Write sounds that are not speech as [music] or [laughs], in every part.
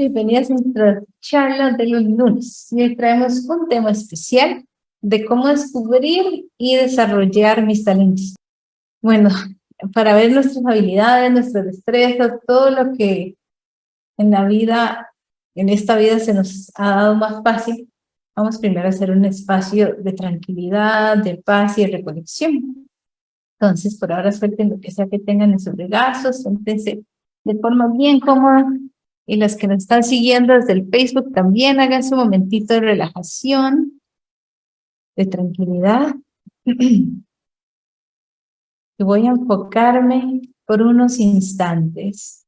bienvenidas a nuestra charla de los lunes. Hoy traemos un tema especial de cómo descubrir y desarrollar mis talentos. Bueno, para ver nuestras habilidades, nuestras destrezas, todo lo que en la vida, en esta vida se nos ha dado más fácil, vamos primero a hacer un espacio de tranquilidad, de paz y de reconexión. Entonces, por ahora suelten lo que sea que tengan en sus regazos, siéntense de forma bien cómoda y las que nos están siguiendo desde el Facebook también hagan su momentito de relajación, de tranquilidad. [clears throat] Y voy a enfocarme por unos instantes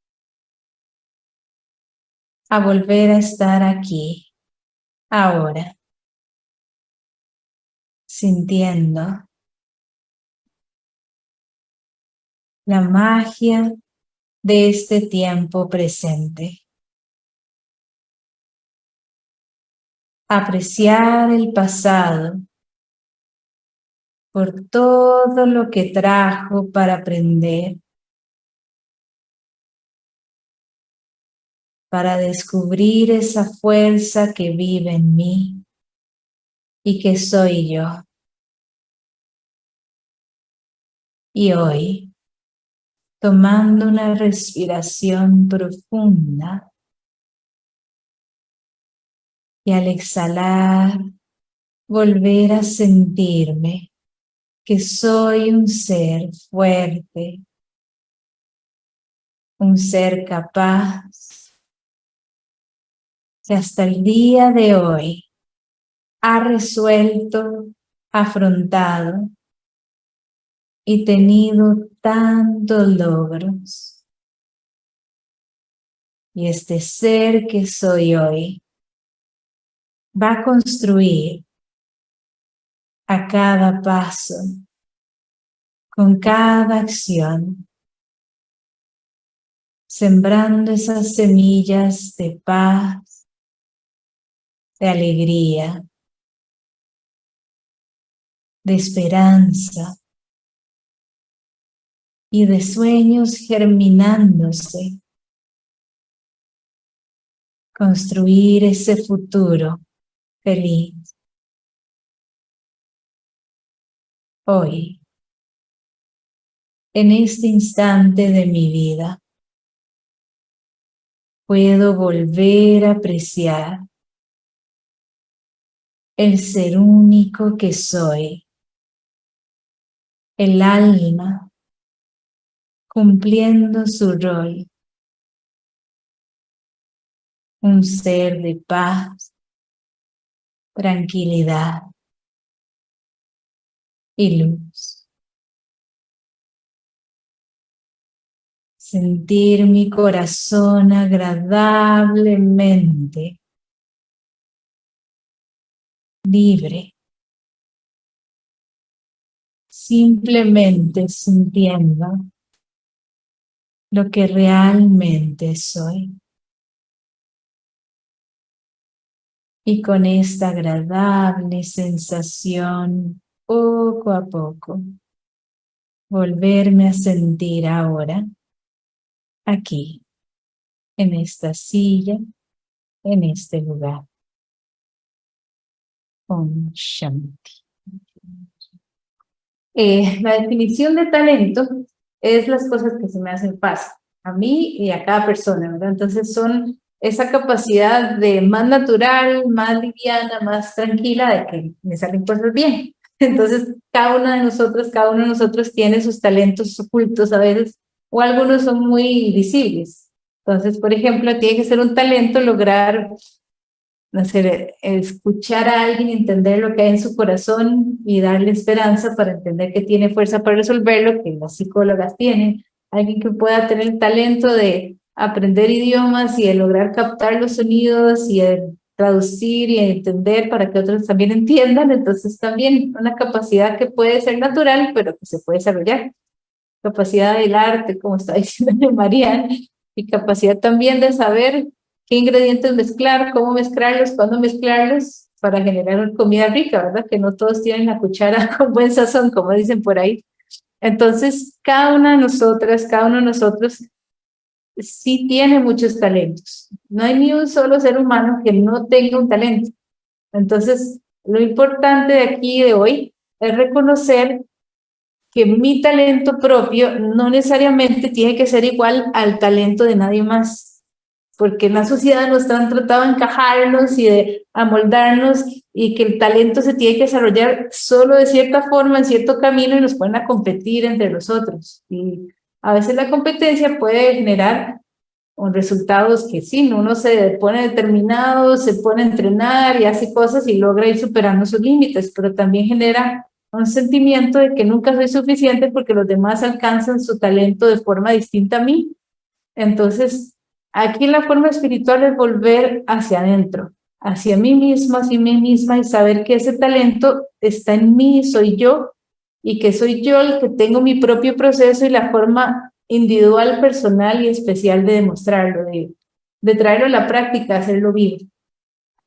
a volver a estar aquí, ahora, sintiendo la magia de este tiempo presente. Apreciar el pasado por todo lo que trajo para aprender, para descubrir esa fuerza que vive en mí y que soy yo. Y hoy, tomando una respiración profunda, y al exhalar, volver a sentirme que soy un ser fuerte, un ser capaz, que hasta el día de hoy ha resuelto, afrontado y tenido tantos logros. Y este ser que soy hoy va a construir a cada paso, con cada acción, sembrando esas semillas de paz, de alegría, de esperanza y de sueños germinándose. Construir ese futuro feliz. Hoy, en este instante de mi vida, puedo volver a apreciar el ser único que soy, el alma cumpliendo su rol, un ser de paz, tranquilidad y luz. Sentir mi corazón agradablemente libre, simplemente sintiendo lo que realmente soy. Y con esta agradable sensación, poco a poco, volverme a sentir ahora, aquí, en esta silla, en este lugar. Om Shanti. Eh, la definición de talento es las cosas que se me hacen fácil, a mí y a cada persona, ¿verdad? Entonces son esa capacidad de más natural, más liviana, más tranquila, de que me salen cosas bien. [laughs] Entonces, cada una de nosotros, cada uno de nosotros tiene sus talentos ocultos a veces, o algunos son muy visibles. Entonces, por ejemplo, tiene que ser un talento lograr, sé, escuchar a alguien, entender lo que hay en su corazón y darle esperanza para entender que tiene fuerza para resolverlo, que las psicólogas tienen. Alguien que pueda tener el talento de aprender idiomas y de lograr captar los sonidos y de traducir y entender para que otros también entiendan, entonces también una capacidad que puede ser natural, pero que se puede desarrollar. Capacidad del arte, como está [laughs] diciendo María, y capacidad también de saber qué ingredientes mezclar, cómo mezclarlos, cuándo mezclarlos, para generar comida rica, ¿verdad? Que no todos tienen la cuchara [laughs] con buen sazón, como dicen por ahí. Entonces, cada una de nosotras, cada uno de nosotros sí tiene muchos talentos. No hay ni un solo ser humano que no tenga un talento. Entonces, lo importante de aquí de hoy es reconocer que mi talento propio no necesariamente tiene que ser igual al talento de nadie más, porque en la sociedad nos han tratado de encajarnos y de amoldarnos y que el talento se tiene que desarrollar solo de cierta forma, en cierto camino y nos ponen a competir entre los otros. Y a veces la competencia puede generar resultados que sí, uno se pone determinado, se pone a entrenar y hace cosas y logra ir superando sus límites, pero también genera un sentimiento de que nunca soy suficiente porque los demás alcanzan su talento de forma distinta a mí. Entonces, aquí la forma espiritual es volver hacia adentro, hacia mí mismo, hacia mí misma y saber que ese talento está en mí, soy yo, y que soy yo el que tengo mi propio proceso y la forma individual, personal y especial de demostrarlo, de, traerlo a la práctica, hacerlo vivo.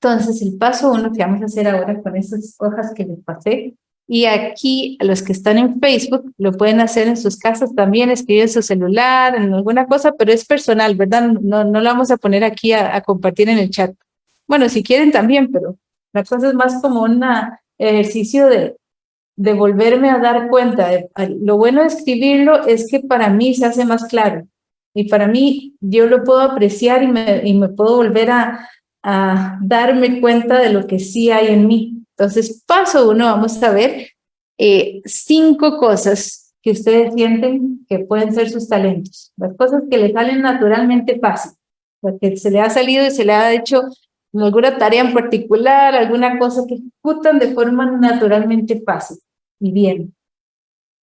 Entonces, el paso uno que vamos a hacer ahora con estas hojas que les pasé, y aquí, los que están en Facebook, lo pueden hacer en sus casas también, escribir en su celular, en alguna cosa, pero es personal, ¿verdad? No, no lo vamos a poner aquí a, compartir en el chat. Bueno, si quieren también, pero la cosa es más como un ejercicio de, de volverme a dar cuenta. lo bueno de escribirlo es que para mí se hace más claro. Y para mí yo lo puedo apreciar y me, y me puedo volver a, a darme cuenta de lo que sí hay en mí. Entonces, paso uno, vamos a ver eh, cinco cosas que ustedes sienten que pueden ser sus talentos. Las cosas que les salen naturalmente fácil, porque se le ha salido y se le ha hecho alguna tarea en particular, alguna cosa que ejecutan de forma naturalmente fácil y bien.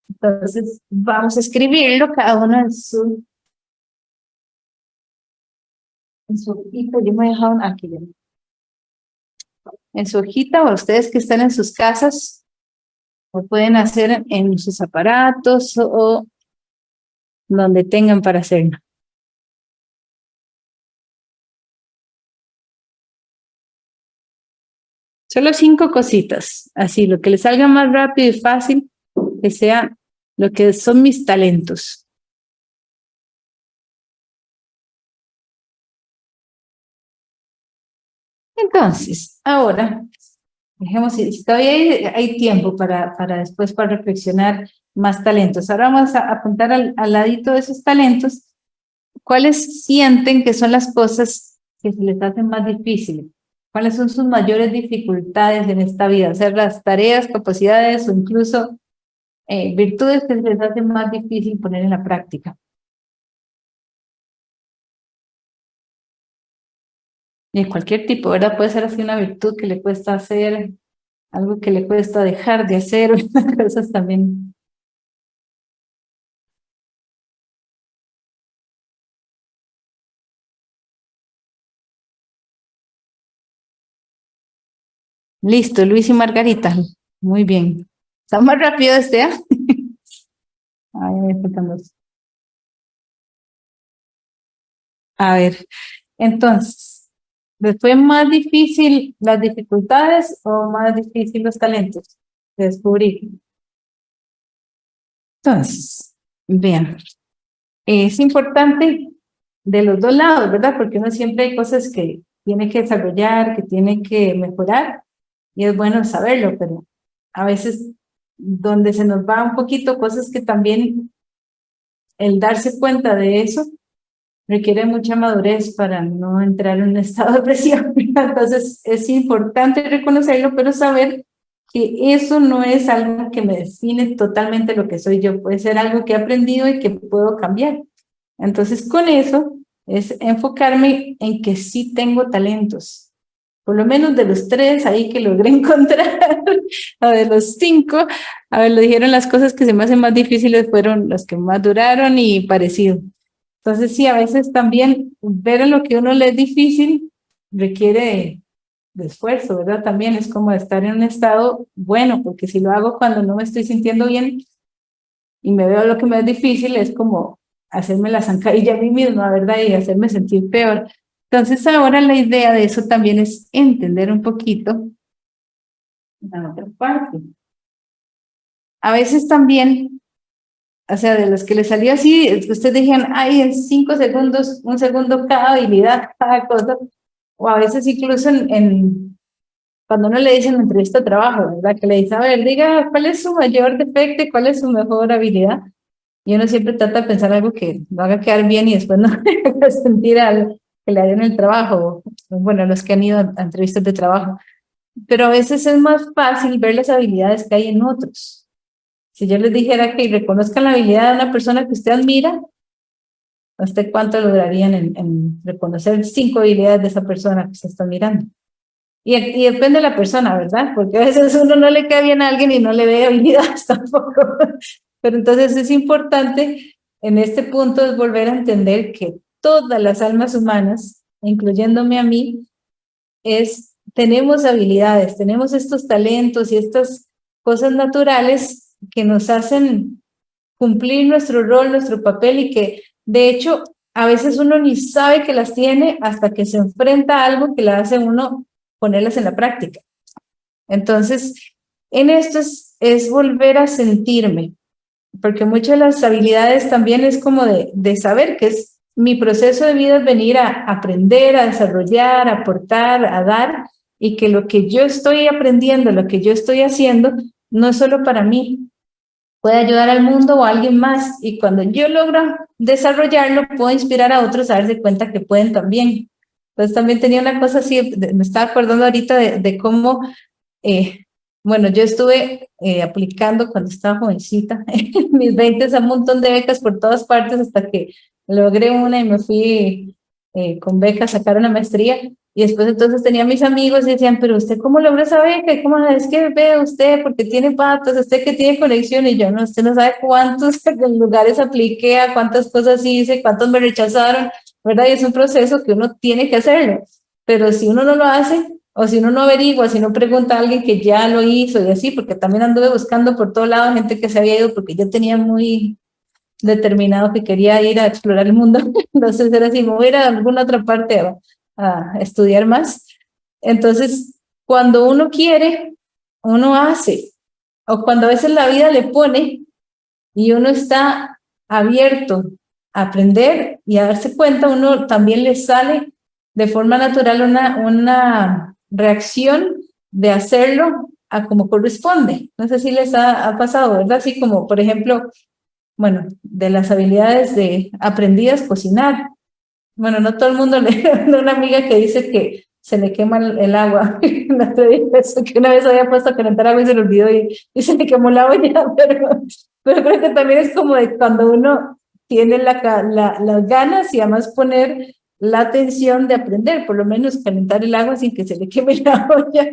Entonces, vamos a escribirlo cada uno en su... En su hojita, yo me he dejado aquí en su hojita o ustedes que están en sus casas, lo pueden hacer en sus aparatos o donde tengan para hacerlo. Solo cinco cositas, así, lo que les salga más rápido y fácil, que sea lo que son mis talentos. Entonces, ahora, dejemos, si todavía hay, tiempo para, para después para reflexionar más talentos. Ahora vamos a apuntar al, ladito de esos talentos, ¿cuáles sienten que son las cosas que se les hacen más difíciles? ¿Cuáles son sus mayores dificultades en esta vida? Hacer las tareas, capacidades o incluso eh, virtudes que les hacen más difícil poner en la práctica. de cualquier tipo, ¿verdad? Puede ser así una virtud que le cuesta hacer, algo que le cuesta dejar de hacer, [laughs] cosas también. Listo, Luis y Margarita. Muy bien. Está más rápido este, ¿eh? [laughs] Ay, me A ver, entonces, ¿Les fue más difícil las dificultades o más difícil los talentos de descubrir? Entonces, vean, es importante de los dos lados, ¿verdad? Porque uno siempre hay cosas que tiene que desarrollar, que tiene que mejorar, y es bueno saberlo, pero a veces donde se nos va un poquito cosas que también el darse cuenta de eso requiere mucha madurez para no entrar en un [laughs] estado de presión. Entonces es importante reconocerlo, pero saber que eso no es algo que me define totalmente lo que soy yo, puede ser algo que he aprendido y que puedo cambiar. Entonces con eso es enfocarme en que sí tengo talentos, por lo menos de los tres ahí que logré [laughs] encontrar, o de los cinco, a ver, lo dijeron las cosas que se me hacen más difíciles fueron las que más duraron y parecido. Entonces, sí, a veces también ver lo que uno le es difícil requiere de, esfuerzo, ¿verdad? También es como estar en un estado bueno, porque si lo hago cuando no me estoy sintiendo bien y me veo lo que me es difícil, es como hacerme la zancadilla a mí misma, ¿verdad? Y hacerme sentir peor. Entonces ahora la idea de eso también es entender un poquito la otra parte. A veces también o sea, de los que le salió así, ustedes dijeron, ay, en cinco segundos, un segundo cada habilidad, [laughs] cada cosa, o a veces incluso en, cuando uno le dice en entrevista de trabajo, ¿verdad? Que le dice, a ver, diga, ¿cuál es su mayor defecto y cuál es su mejor habilidad? Y uno siempre trata de pensar algo que lo haga quedar bien y después no [laughs] sentir al que le hagan el trabajo, bueno, los que han ido a entrevistas de trabajo. Pero a veces es más fácil ver las habilidades que hay en otros. Si yo les dijera que reconozcan la habilidad de una persona que usted admira, ¿usted cuánto lograrían en, reconocer cinco habilidades de esa persona que usted está mirando? Y, y, depende de la persona, ¿verdad? Porque a veces uno no le cae bien a alguien y no le ve habilidades [laughs] tampoco. Pero entonces es importante en este punto es volver a entender que todas las almas humanas, incluyéndome a mí, es, tenemos habilidades, tenemos estos talentos y estas cosas naturales que nos hacen cumplir nuestro rol, nuestro papel y que de hecho a veces uno ni sabe que las tiene hasta que se enfrenta a algo que le hace uno ponerlas en la práctica. Entonces, en esto es, es volver a sentirme, porque muchas de las habilidades también es como de, de saber que es mi proceso de vida es venir a aprender, a desarrollar, a aportar, a dar, y que lo que yo estoy aprendiendo, lo que yo estoy haciendo, no es solo para mí, puede ayudar al mundo o a alguien más, y cuando yo logro desarrollarlo, puedo inspirar a otros a darse cuenta que pueden también. Entonces también tenía una cosa así, me estaba acordando ahorita de, cómo eh, bueno, yo estuve eh, aplicando cuando estaba jovencita, [laughs] en mis 20 a un montón de becas por todas partes hasta que logré una y me fui eh, con beca a sacar una maestría. Y después entonces tenía mis amigos y decían, pero usted cómo logró esa beca? ¿Cómo es que ve usted? Porque tiene patas, usted que tiene conexión. Y yo, no, usted no sabe cuántos [laughs] lugares apliqué, a cuántas cosas hice, cuántos me rechazaron, ¿verdad? Y es un proceso que uno tiene que hacerlo. Pero si uno no lo hace, o si uno no averigua, si no pregunta a alguien que ya lo hizo y así, porque también anduve buscando por todo lado gente que se había ido porque yo tenía muy determinado que quería ir a explorar el mundo. [laughs] Entonces era así, me a alguna otra parte a, estudiar más. Entonces, cuando uno quiere, uno hace. O cuando a veces la vida le pone y uno está abierto a aprender y a darse cuenta, uno también le sale de forma natural una, una reacción de hacerlo a como corresponde. No sé si les ha, pasado, ¿verdad? Así como, por ejemplo, bueno, de las habilidades de aprendidas cocinar. Bueno, no todo el mundo [laughs] le una amiga que dice que se le quema el, agua. [laughs] Eso, que una vez había puesto a calentar agua y se le olvidó y, se le quemó agua ya, [laughs] pero, pero creo que también es como de cuando uno tiene la, la, las ganas y además poner la atención de aprender, por lo menos calentar el agua sin que se le queme la olla,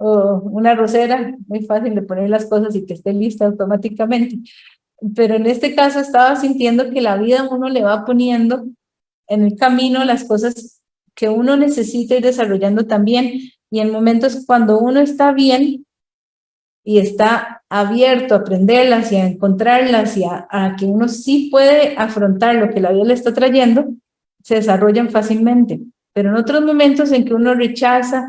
o una rosera, muy fácil de poner las cosas y que esté lista automáticamente. Pero en este caso estaba sintiendo que la vida uno le va poniendo en el camino las cosas que uno necesita ir desarrollando también, y en momentos cuando uno está bien y está abierto a aprenderlas y a encontrarlas y a, a que uno sí puede afrontar lo que la vida le está trayendo, se desarrollan fácilmente. Pero en otros momentos en que uno rechaza,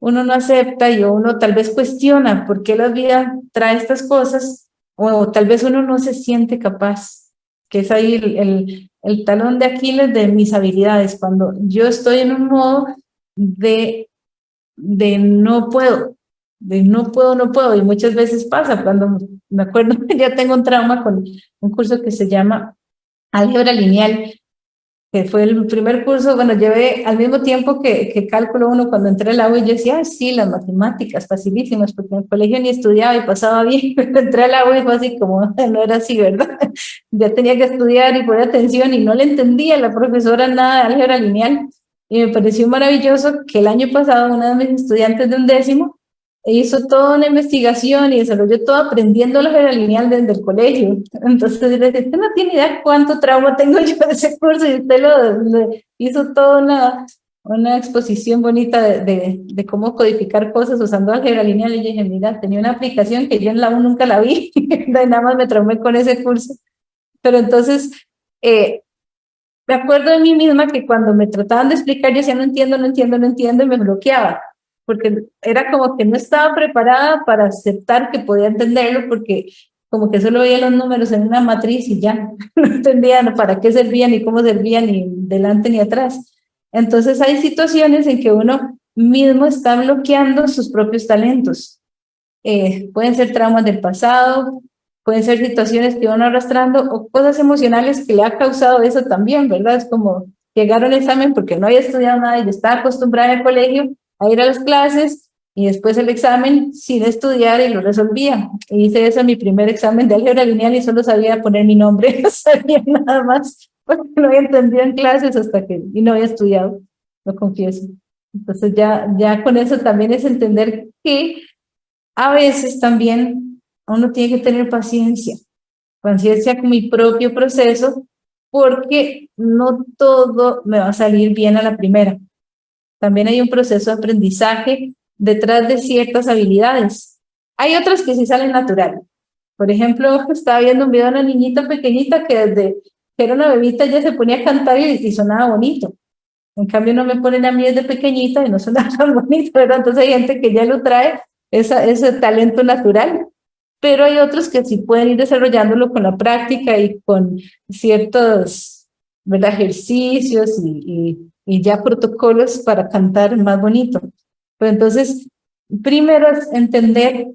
uno no acepta y uno tal vez cuestiona por qué la vida trae estas cosas, o tal vez uno no se siente capaz, que es ahí el, el, talón de Aquiles de mis habilidades, cuando yo estoy en un modo de, de no puedo, de no puedo, no puedo, y muchas veces pasa, cuando me acuerdo, [laughs] ya tengo un trauma con un curso que se llama álgebra lineal, que fue el primer curso, bueno, llevé al mismo tiempo que, que cálculo uno cuando entré al agua y yo decía, sí, las matemáticas, facilísimas, porque en el colegio ni estudiaba y pasaba bien, [laughs] pero entré al agua y fue así como, no era así, ¿verdad? [laughs] ya tenía que estudiar y poner atención y no le entendía a la profesora nada de álgebra lineal. Y me pareció maravilloso que el año pasado una de mis estudiantes de un décimo hizo toda una investigación y desarrolló todo aprendiendo la lineal desde el colegio. Entonces, usted no tiene idea cuánto trauma tengo yo de ese curso y usted lo, hizo toda una, una exposición bonita de, de, cómo codificar cosas usando álgebra lineal. Y yo dije, mira, tenía una aplicación que yo en la U nunca la vi, [laughs] nada más me traumé con ese curso. Pero entonces, eh, me acuerdo de mí misma que cuando me trataban de explicar, yo decía, no entiendo, no entiendo, no entiendo, y me bloqueaba porque era como que no estaba preparada para aceptar que podía entenderlo, porque como que solo veía los números en una matriz y ya, [laughs] no entendía para qué servían ni cómo servían ni delante ni atrás. Entonces hay situaciones en que uno mismo está bloqueando sus propios talentos. Eh, pueden ser traumas del pasado, pueden ser situaciones que van arrastrando o cosas emocionales que le ha causado eso también, ¿verdad? Es como llegar al examen porque no había estudiado nada y estaba acostumbrada el colegio a ir a las clases y después el examen sin estudiar y lo resolvía. hice eso en mi primer examen de álgebra lineal y solo sabía poner mi nombre, [laughs] no sabía nada más porque no había entendido en clases hasta que, y no había estudiado, lo confieso. Entonces ya, ya con eso también es entender que a veces también uno tiene que tener paciencia, paciencia con mi propio proceso, porque no todo me va a salir bien a la primera. También hay un proceso de aprendizaje detrás de ciertas habilidades. Hay otras que sí salen natural. Por ejemplo, estaba viendo un video de una niñita pequeñita que desde que era una bebita ya se ponía a cantar y, sonaba bonito. En cambio, no me ponen a mí desde pequeñita y no suena [laughs] bonito, ¿verdad? Entonces hay gente que ya lo trae, esa, ese talento natural. Pero hay otros que sí pueden ir desarrollándolo con la práctica y con ciertos ¿verdad? ejercicios y, y, ya protocolos para cantar más bonito. Pero entonces, primero es entender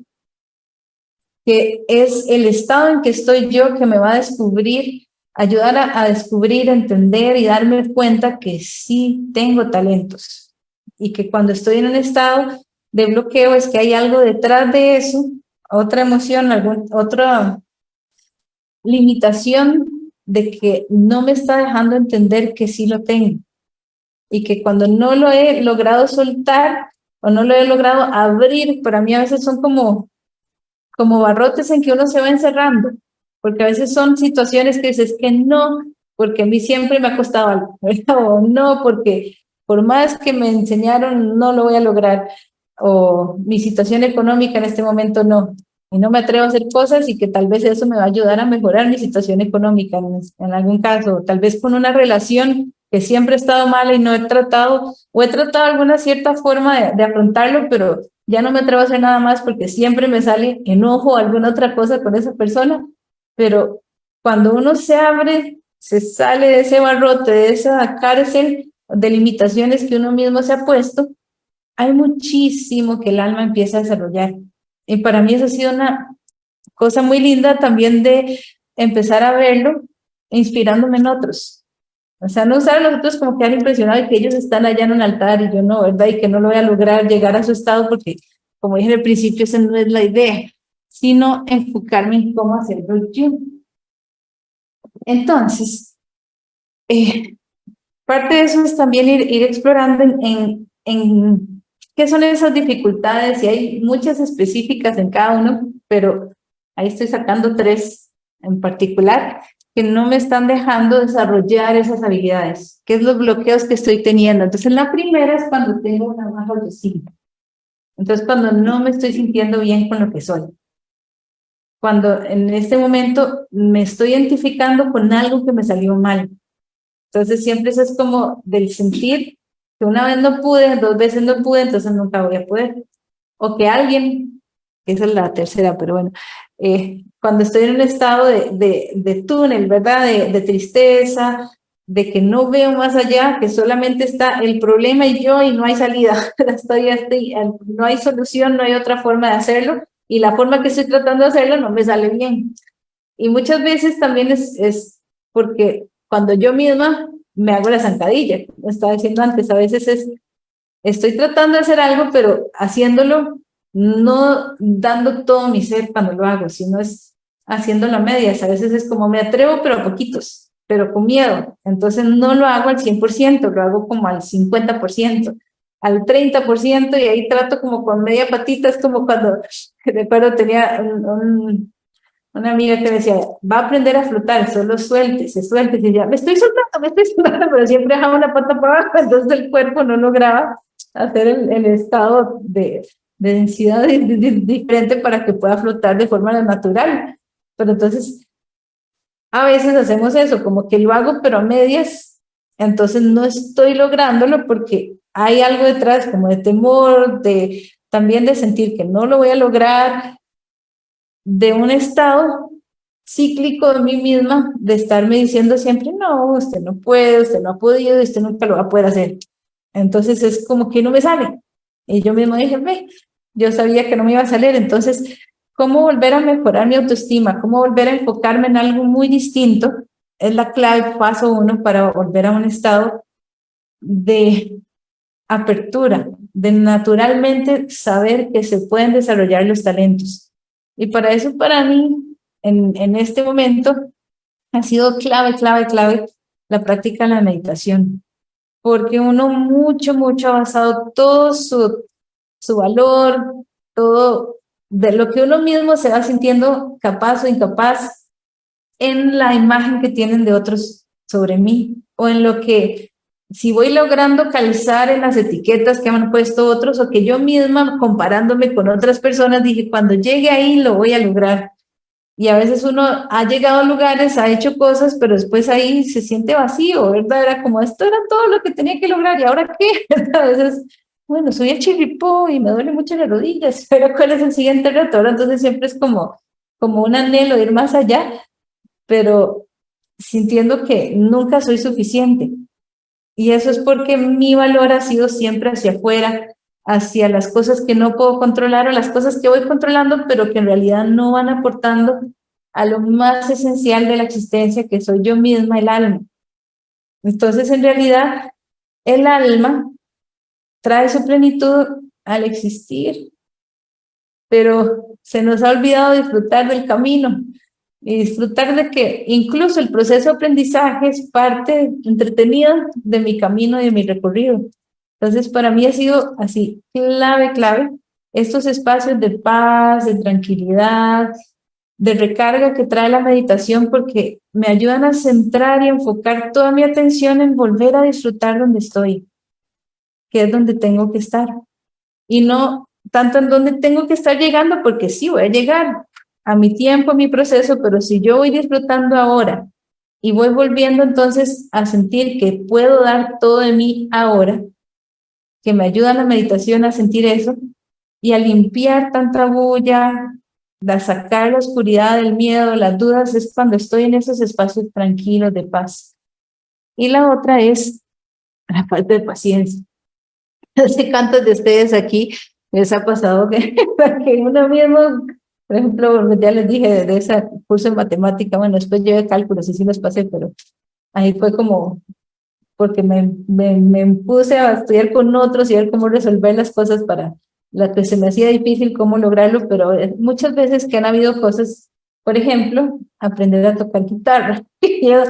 que es el estado en que estoy yo que me va a descubrir ayudar a, descubrir, entender y darme cuenta que sí tengo talentos y que cuando estoy en un estado de bloqueo es que hay algo detrás de eso, otra emoción, algún, otra limitación de que no me está dejando entender que sí lo tengo y que cuando no lo he logrado soltar o no lo he logrado abrir, para mí a veces son como, como barrotes en que uno se va encerrando porque a veces son situaciones que dices que no, porque a mí siempre me ha costado algo, [laughs] o no, porque por más que me enseñaron no lo voy a lograr, o mi situación económica en este momento no, y no me atrevo a hacer cosas y que tal vez eso me va a ayudar a mejorar mi situación económica en, algún caso, tal vez con una relación que siempre ha estado mal y no he tratado, o he tratado alguna cierta forma de, de afrontarlo, pero ya no me atrevo a hacer nada más porque siempre me sale enojo o alguna otra cosa con esa persona, pero cuando uno se abre, se sale de ese barrote, de esa cárcel de limitaciones que uno mismo se ha puesto, hay muchísimo que el alma empieza a desarrollar. Y para mí eso ha sido una cosa muy linda también de empezar a verlo inspirándome en otros. O sea, no usar a los otros como que han impresionado y que ellos están allá en un altar y yo no, ¿verdad? Y que no lo voy a lograr llegar a su estado porque, como dije al principio, esa no es la idea sino enfocarme en cómo hacerlo yo. Entonces, eh, parte de eso es también ir, ir explorando en, en, qué son esas dificultades, y hay muchas específicas en cada uno, pero ahí estoy sacando tres en particular que no me están dejando desarrollar esas habilidades, qué es los bloqueos que estoy teniendo. Entonces, la primera es cuando tengo una baja autoestima. Entonces, cuando no me estoy sintiendo bien con lo que soy cuando en este momento me estoy identificando con algo que me salió mal. Entonces siempre eso es como del sentir que una vez no pude, dos veces no pude, entonces nunca voy a poder. O que alguien, esa es la tercera, pero bueno, eh, cuando estoy en un estado de, de, de túnel, ¿verdad? De, tristeza, de que no veo más allá, que solamente está el problema y yo y no hay salida, [laughs] estoy, no hay solución, no hay otra forma de hacerlo, y la forma que estoy tratando de hacerlo no me sale bien. Y muchas veces también es, es porque cuando yo misma me hago la zancadilla, como estaba diciendo antes, a veces es, estoy tratando de hacer algo, pero haciéndolo, no dando todo mi ser cuando lo hago, sino es haciéndolo a medias, a veces es como me atrevo, pero a poquitos, pero con miedo, entonces no lo hago al 100%, lo hago como al 50%, al 30% y ahí trato como con media patita, es como cuando, [laughs] recuerdo, tenía una amiga que decía, va a aprender a flotar, solo suelte, se suelte, y decía, me estoy soltando, me estoy soltando, [laughs] pero siempre dejaba una pata para abajo, entonces el cuerpo no lograba hacer el, estado de, de densidad [laughs] diferente para que pueda flotar de forma natural. Pero entonces, a veces hacemos eso, como que lo hago, pero a medias, entonces no estoy lográndolo porque hay algo detrás como de temor, de también de sentir que no lo voy a lograr de un estado cíclico de mí misma, de estarme diciendo siempre, no, usted no puede, usted no ha podido, usted nunca lo va a poder hacer. Entonces es como que no me sale. Y yo mismo dije, ve, yo sabía que no me iba a salir, entonces, ¿cómo volver a mejorar mi autoestima? ¿Cómo volver a enfocarme en algo muy distinto? Es la clave, paso uno, para volver a un estado de apertura, de naturalmente saber que se pueden desarrollar los talentos. Y para eso, para mí, en, en este momento, ha sido clave, clave, clave la práctica de la meditación. Porque uno mucho, mucho ha basado todo su, su valor, todo de lo que uno mismo se va sintiendo capaz o incapaz en la imagen que tienen de otros sobre mí o en lo que si voy logrando calzar en las etiquetas que han puesto otros o que yo misma comparándome con otras personas dije, cuando llegue ahí lo voy a lograr. Y a veces uno ha llegado a lugares, ha hecho cosas, pero después ahí se siente vacío, ¿verdad? Era como, esto era todo lo que tenía que lograr, ¿y ahora qué? [laughs] A veces, bueno, soy el chirripó y me duele mucho las rodillas, [laughs] pero ¿cuál es el siguiente reto? entonces siempre es como, como un anhelo ir más allá, pero sintiendo que nunca soy suficiente. Y eso es porque mi valor ha sido siempre hacia afuera, hacia las cosas que no puedo controlar o las cosas que voy controlando, pero que en realidad no van aportando a lo más esencial de la existencia, que soy yo misma, el alma. Entonces, en realidad, el alma trae su plenitud al existir, pero se nos ha olvidado disfrutar del camino y disfrutar de que incluso el proceso de aprendizaje es parte entretenida de mi camino y de mi recorrido. Entonces, para mí ha sido así, clave, clave, estos espacios de paz, de tranquilidad, de recarga que trae la meditación porque me ayudan a centrar y enfocar toda mi atención en volver a disfrutar donde estoy, que es donde tengo que estar. Y no tanto en donde tengo que estar llegando, porque sí voy a llegar, a mi tiempo, a mi proceso, pero si yo voy disfrutando ahora y voy volviendo entonces a sentir que puedo dar todo de mí ahora, que me ayuda la meditación a sentir eso y a limpiar tanta bulla, a sacar la oscuridad del miedo, las dudas, es cuando estoy en esos espacios tranquilos de paz. Y la otra es la falta de paciencia. [laughs] Sé cuántos de ustedes aquí les ha pasado que, [laughs] que uno mismo por ejemplo, ya les dije de ese curso de matemática, bueno, después llevé cálculos y sí los pasé, pero ahí fue como, porque me, me, me puse a estudiar con otros y ver cómo resolver las cosas para la que se me hacía difícil cómo lograrlo, pero muchas veces que han habido cosas, por ejemplo, aprender a tocar guitarra. [laughs] Yo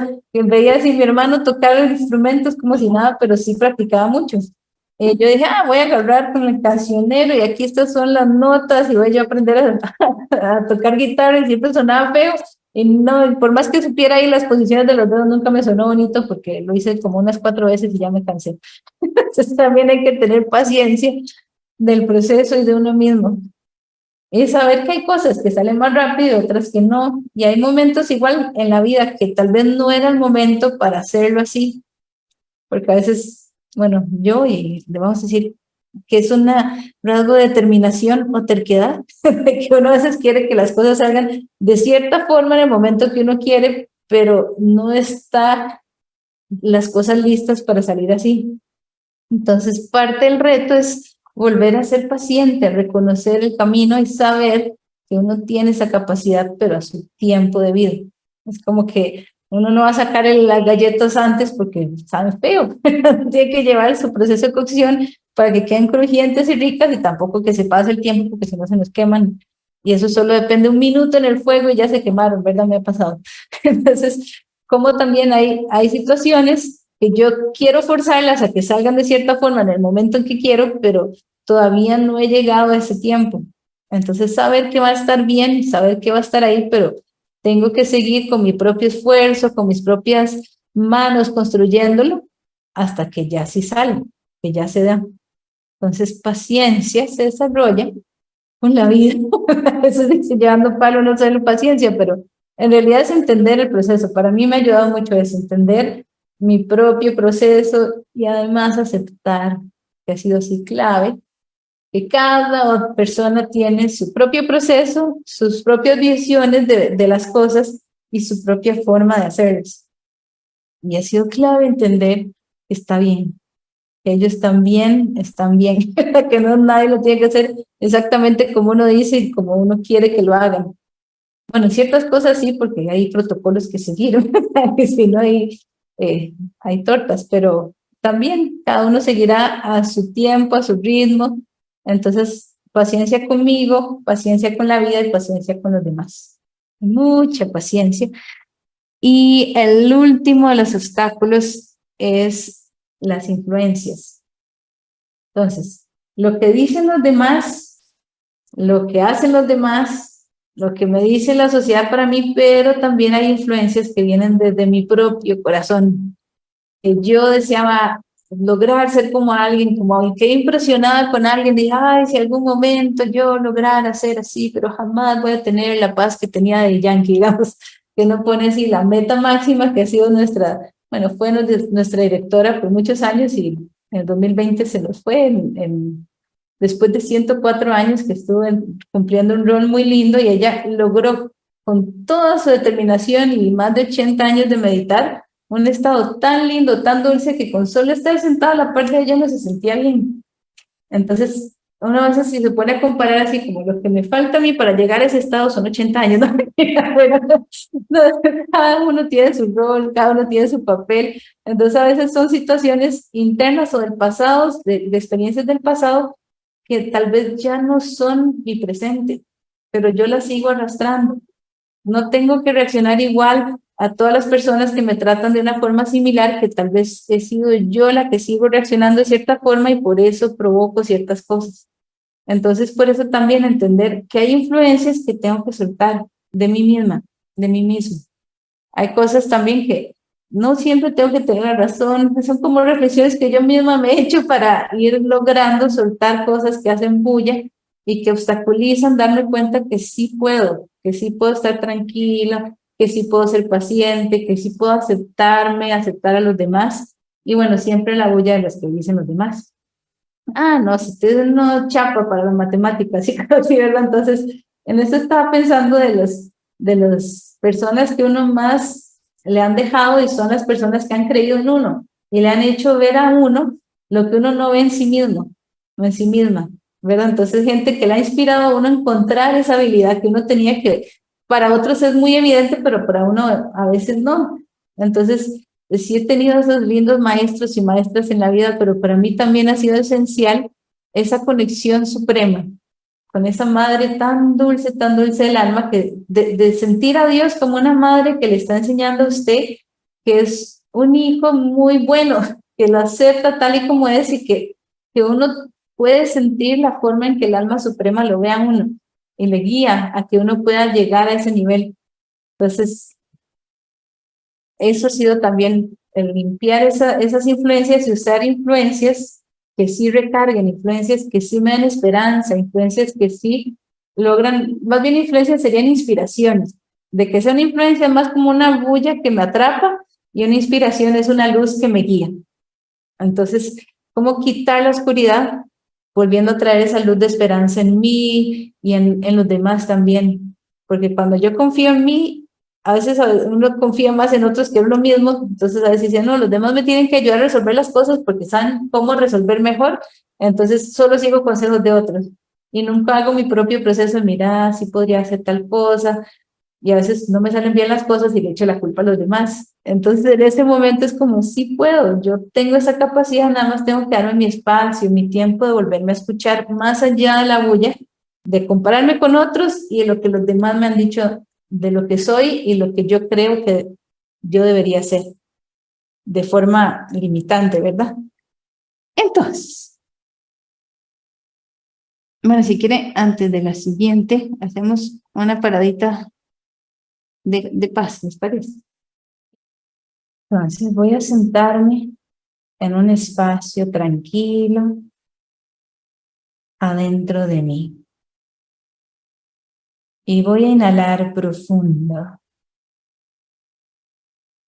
veía así mi hermano tocar los instrumentos como si nada, pero sí practicaba mucho. Eh, yo dije, ah, voy a agarrar con el cancionero y aquí estas son las notas y voy a aprender [laughs] a, tocar guitarra y siempre sonaba feo. Y no, por más que supiera ahí las posiciones de los dedos, nunca me sonó bonito porque lo hice como unas cuatro veces y ya me cansé. [laughs] Entonces también hay que tener paciencia del proceso y de uno mismo. Y saber que hay cosas que salen más rápido, otras que no. Y hay momentos igual en la vida que tal vez no era el momento para hacerlo así. Porque a veces bueno, yo y le vamos a decir que es un rasgo de determinación o terquedad, [laughs] que uno a veces quiere que las cosas salgan de cierta forma en el momento que uno quiere, pero no está las cosas listas para salir así. Entonces, parte del reto es volver a ser paciente, reconocer el camino y saber que uno tiene esa capacidad, pero a su tiempo de vida. Es como que uno no va a sacar las galletas antes porque sabe feo. [laughs] Tiene que llevar su proceso de cocción para que queden crujientes y ricas y tampoco que se pase el tiempo porque si no se nos queman. Y eso solo depende un minuto en el fuego y ya se quemaron, ¿verdad? Me ha pasado. [laughs] Entonces, como también hay, hay situaciones que yo quiero forzarlas a que salgan de cierta forma en el momento en que quiero, pero todavía no he llegado a ese tiempo. Entonces, saber que va a estar bien, saber que va a estar ahí, pero tengo que seguir con mi propio esfuerzo, con mis propias manos construyéndolo hasta que ya sí sale, que ya se da. Entonces, paciencia se desarrolla con la vida. [laughs] Eso dice, llevando palo no solo paciencia, pero en realidad es entender el proceso. Para mí me ha ayudado mucho eso, entender mi propio proceso y además aceptar que ha sido así clave que cada persona tiene su propio proceso, sus propias visiones de, las cosas y su propia forma de hacerlas. Y ha sido clave entender que está bien, ellos también están bien, [laughs] que no nadie lo tiene que hacer exactamente como uno dice y como uno quiere que lo hagan. Bueno, ciertas cosas sí, porque hay protocolos que seguir, [laughs] si no hay, eh, hay tortas, pero también cada uno seguirá a su tiempo, a su ritmo. Entonces, paciencia conmigo, paciencia con la vida y paciencia con los demás. Mucha paciencia. Y el último de los obstáculos es las influencias. Entonces, lo que dicen los demás, lo que hacen los demás, lo que me dice la sociedad para mí, pero también hay influencias que vienen desde mi propio corazón. Que yo deseaba lograr ser como alguien, como quedé impresionada con alguien, dije, ay, si algún momento yo lograra ser así, pero jamás voy a tener la paz que tenía de Yankee, [laughs] digamos, que no pone así la meta máxima que ha sido nuestra bueno, fue nuestra directora por muchos años y en el 2020 se nos fue, en, después de 104 años que estuvo cumpliendo un rol muy lindo y ella logró con toda su determinación y más de 80 años de meditar, un estado tan lindo, tan dulce, que con solo estar sentada a la parte de ella no se sentía bien. Entonces, una vez si se pone a comparar así como lo que me falta a mí para llegar a ese estado son 80 años, [laughs] cada uno tiene su rol, cada uno tiene su papel, entonces a veces son situaciones internas o del pasado, de, de experiencias del pasado, que tal vez ya no son mi presente, pero yo las sigo arrastrando. No tengo que reaccionar igual a todas las personas que me tratan de una forma similar, que tal vez he sido yo la que sigo reaccionando de cierta forma y por eso provoco ciertas cosas. Entonces, por eso también entender que hay influencias que tengo que soltar de mí misma, de mí mismo. Hay cosas también que no siempre tengo que tener la razón, son como reflexiones que yo misma me he hecho para ir logrando soltar cosas que hacen bulla y que obstaculizan darme cuenta que sí puedo, que sí puedo estar tranquila, que sí puedo ser paciente, que sí puedo aceptarme, aceptar a los demás. Y bueno, siempre la bulla de las que dicen los demás ah, no, si usted no chapa para las matemáticas, [laughs] ¿sí? ¿verdad? Entonces, en eso estaba pensando de, los, de las personas que uno más le han dejado y son las personas que han creído en uno y le han hecho ver a uno lo que uno no ve en sí mismo, no en sí misma, ¿verdad? Entonces, gente que le ha inspirado a uno a encontrar esa habilidad que uno tenía que, para otros es muy evidente, pero para uno a veces no. Entonces, sí he tenido esos lindos maestros y maestras en la vida, pero para mí también ha sido esencial esa conexión suprema con esa madre tan dulce, tan dulce del alma, que de, sentir a Dios como una madre que le está enseñando a usted que es un hijo muy bueno, que lo acepta tal y como es y que, que uno puede sentir la forma en que el alma suprema lo vea a uno y le guía a que uno pueda llegar a ese nivel. Entonces, eso ha sido también el limpiar esas influencias y usar influencias que sí recarguen, influencias que sí me den esperanza, influencias que sí logran, más bien influencias serían inspiraciones, de que sea una influencia más como una bulla que me atrapa y una inspiración es una luz que me guía. Entonces, ¿cómo quitar la oscuridad? Volviendo a traer esa luz de esperanza en mí y en, en los demás también. Porque cuando yo confío en mí, a veces uno confía más en otros que en uno mismo, entonces a veces dice, no, los demás me tienen que ayudar a resolver las cosas porque saben cómo resolver mejor, entonces solo sigo consejos de otros y nunca hago mi propio proceso, mira, si podría hacer tal cosa, y a veces no me salen bien las cosas y le echo la culpa a los demás. Entonces en ese momento es como, sí puedo, yo tengo esa capacidad, nada más tengo que darme mi espacio, mi tiempo de volverme a escuchar más allá de la bulla, de compararme con otros y de lo que los demás me han dicho de lo que soy y lo que yo creo que yo debería ser de forma limitante, ¿verdad? Entonces, bueno, si quiere, antes de la siguiente, hacemos una paradita de, de paz, ¿les parece? Entonces, voy a sentarme en un espacio tranquilo adentro de mí. Y voy a inhalar profundo.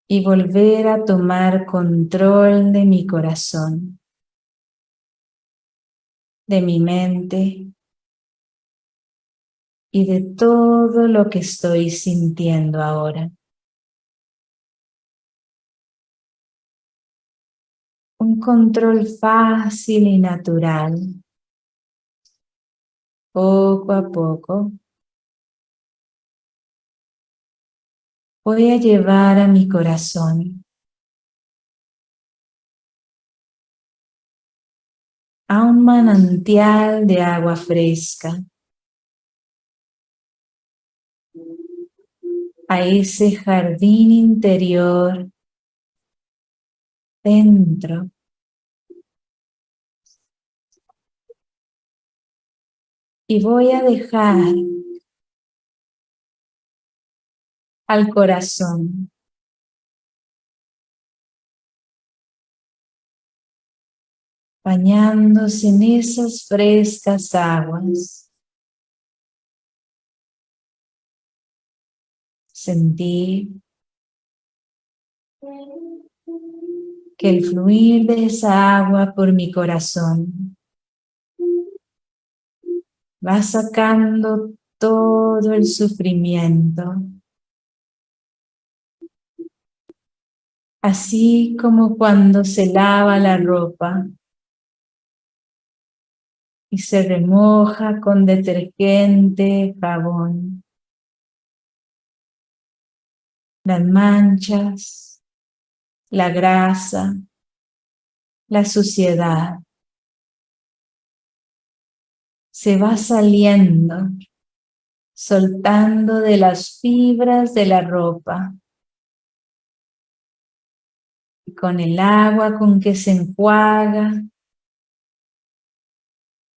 Y volver a tomar control de mi corazón. de mi mente y de todo lo que estoy sintiendo ahora. Un control fácil y natural. Poco a poco voy a llevar a mi corazón. A un manantial de agua fresca, a ese jardín interior. Dentro. Y voy a dejar al corazón. Bañándose en esas frescas aguas. Sentir que el fluir de esa agua por mi corazón va sacando todo el sufrimiento, así como cuando se lava la ropa y se remoja con detergente, jabón. Las manchas, la grasa, la suciedad se va saliendo, soltando de las fibras de la ropa con el agua con que se enjuaga,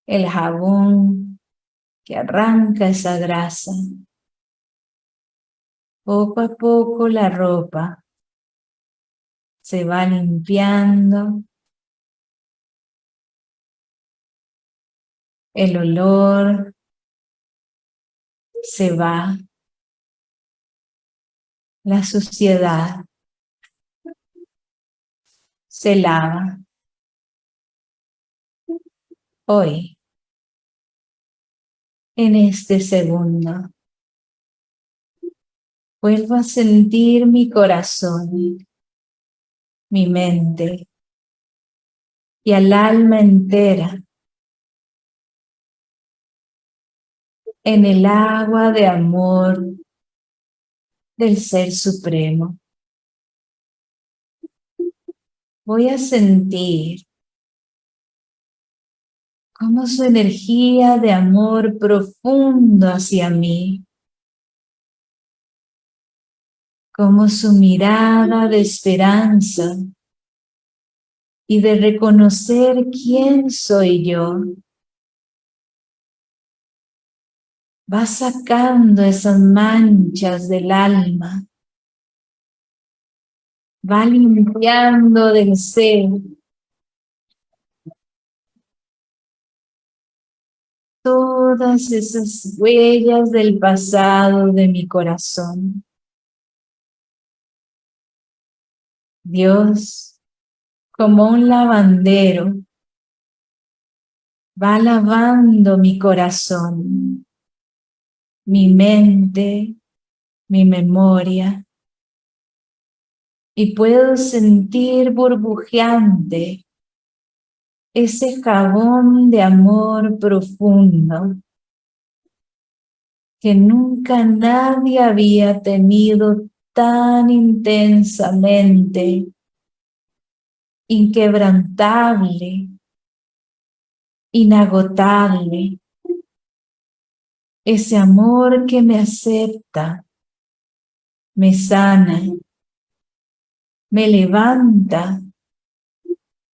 el jabón que arranca esa grasa. Poco a poco la ropa se va limpiando, el olor se va, la suciedad se lava. Hoy, en este segundo, vuelvo a sentir mi corazón, mi mente y al alma entera en el agua de amor del Ser Supremo. Voy a sentir cómo su energía de amor profundo hacia mí, como su mirada de esperanza y de reconocer quién soy yo, va sacando esas manchas del alma va limpiando del ser todas esas huellas del pasado de mi corazón. Dios, como un lavandero, va lavando mi corazón, mi mente, mi memoria, y puedo sentir burbujeante ese jabón de amor profundo que nunca nadie había tenido tan intensamente, inquebrantable, inagotable. Ese amor que me acepta, me sana, me levanta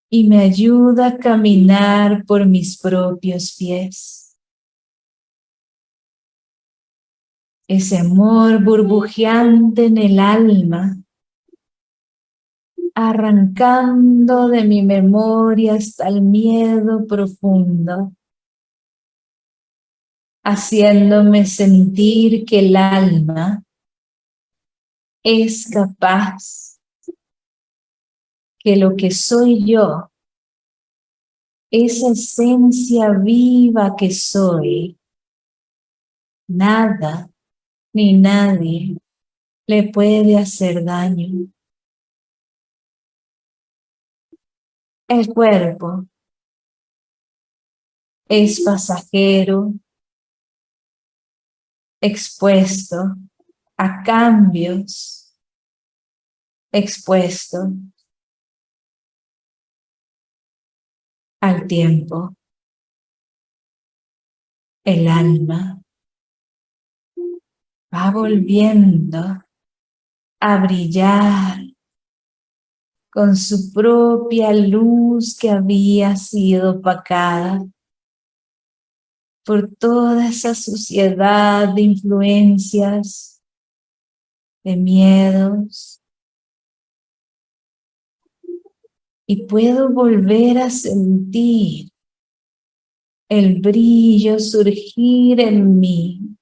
y me ayuda a caminar por mis propios pies. Ese amor burbujeante en el alma, arrancando de mi memoria hasta el miedo profundo, haciéndome sentir que el alma es capaz que lo que soy yo esa esencia viva que soy, nada ni nadie le puede hacer daño. El cuerpo es pasajero, expuesto a cambios, expuesto al tiempo. El alma va volviendo a brillar con su propia luz que había sido opacada por toda esa suciedad de influencias, de miedos. Y puedo volver a sentir el brillo surgir en mí.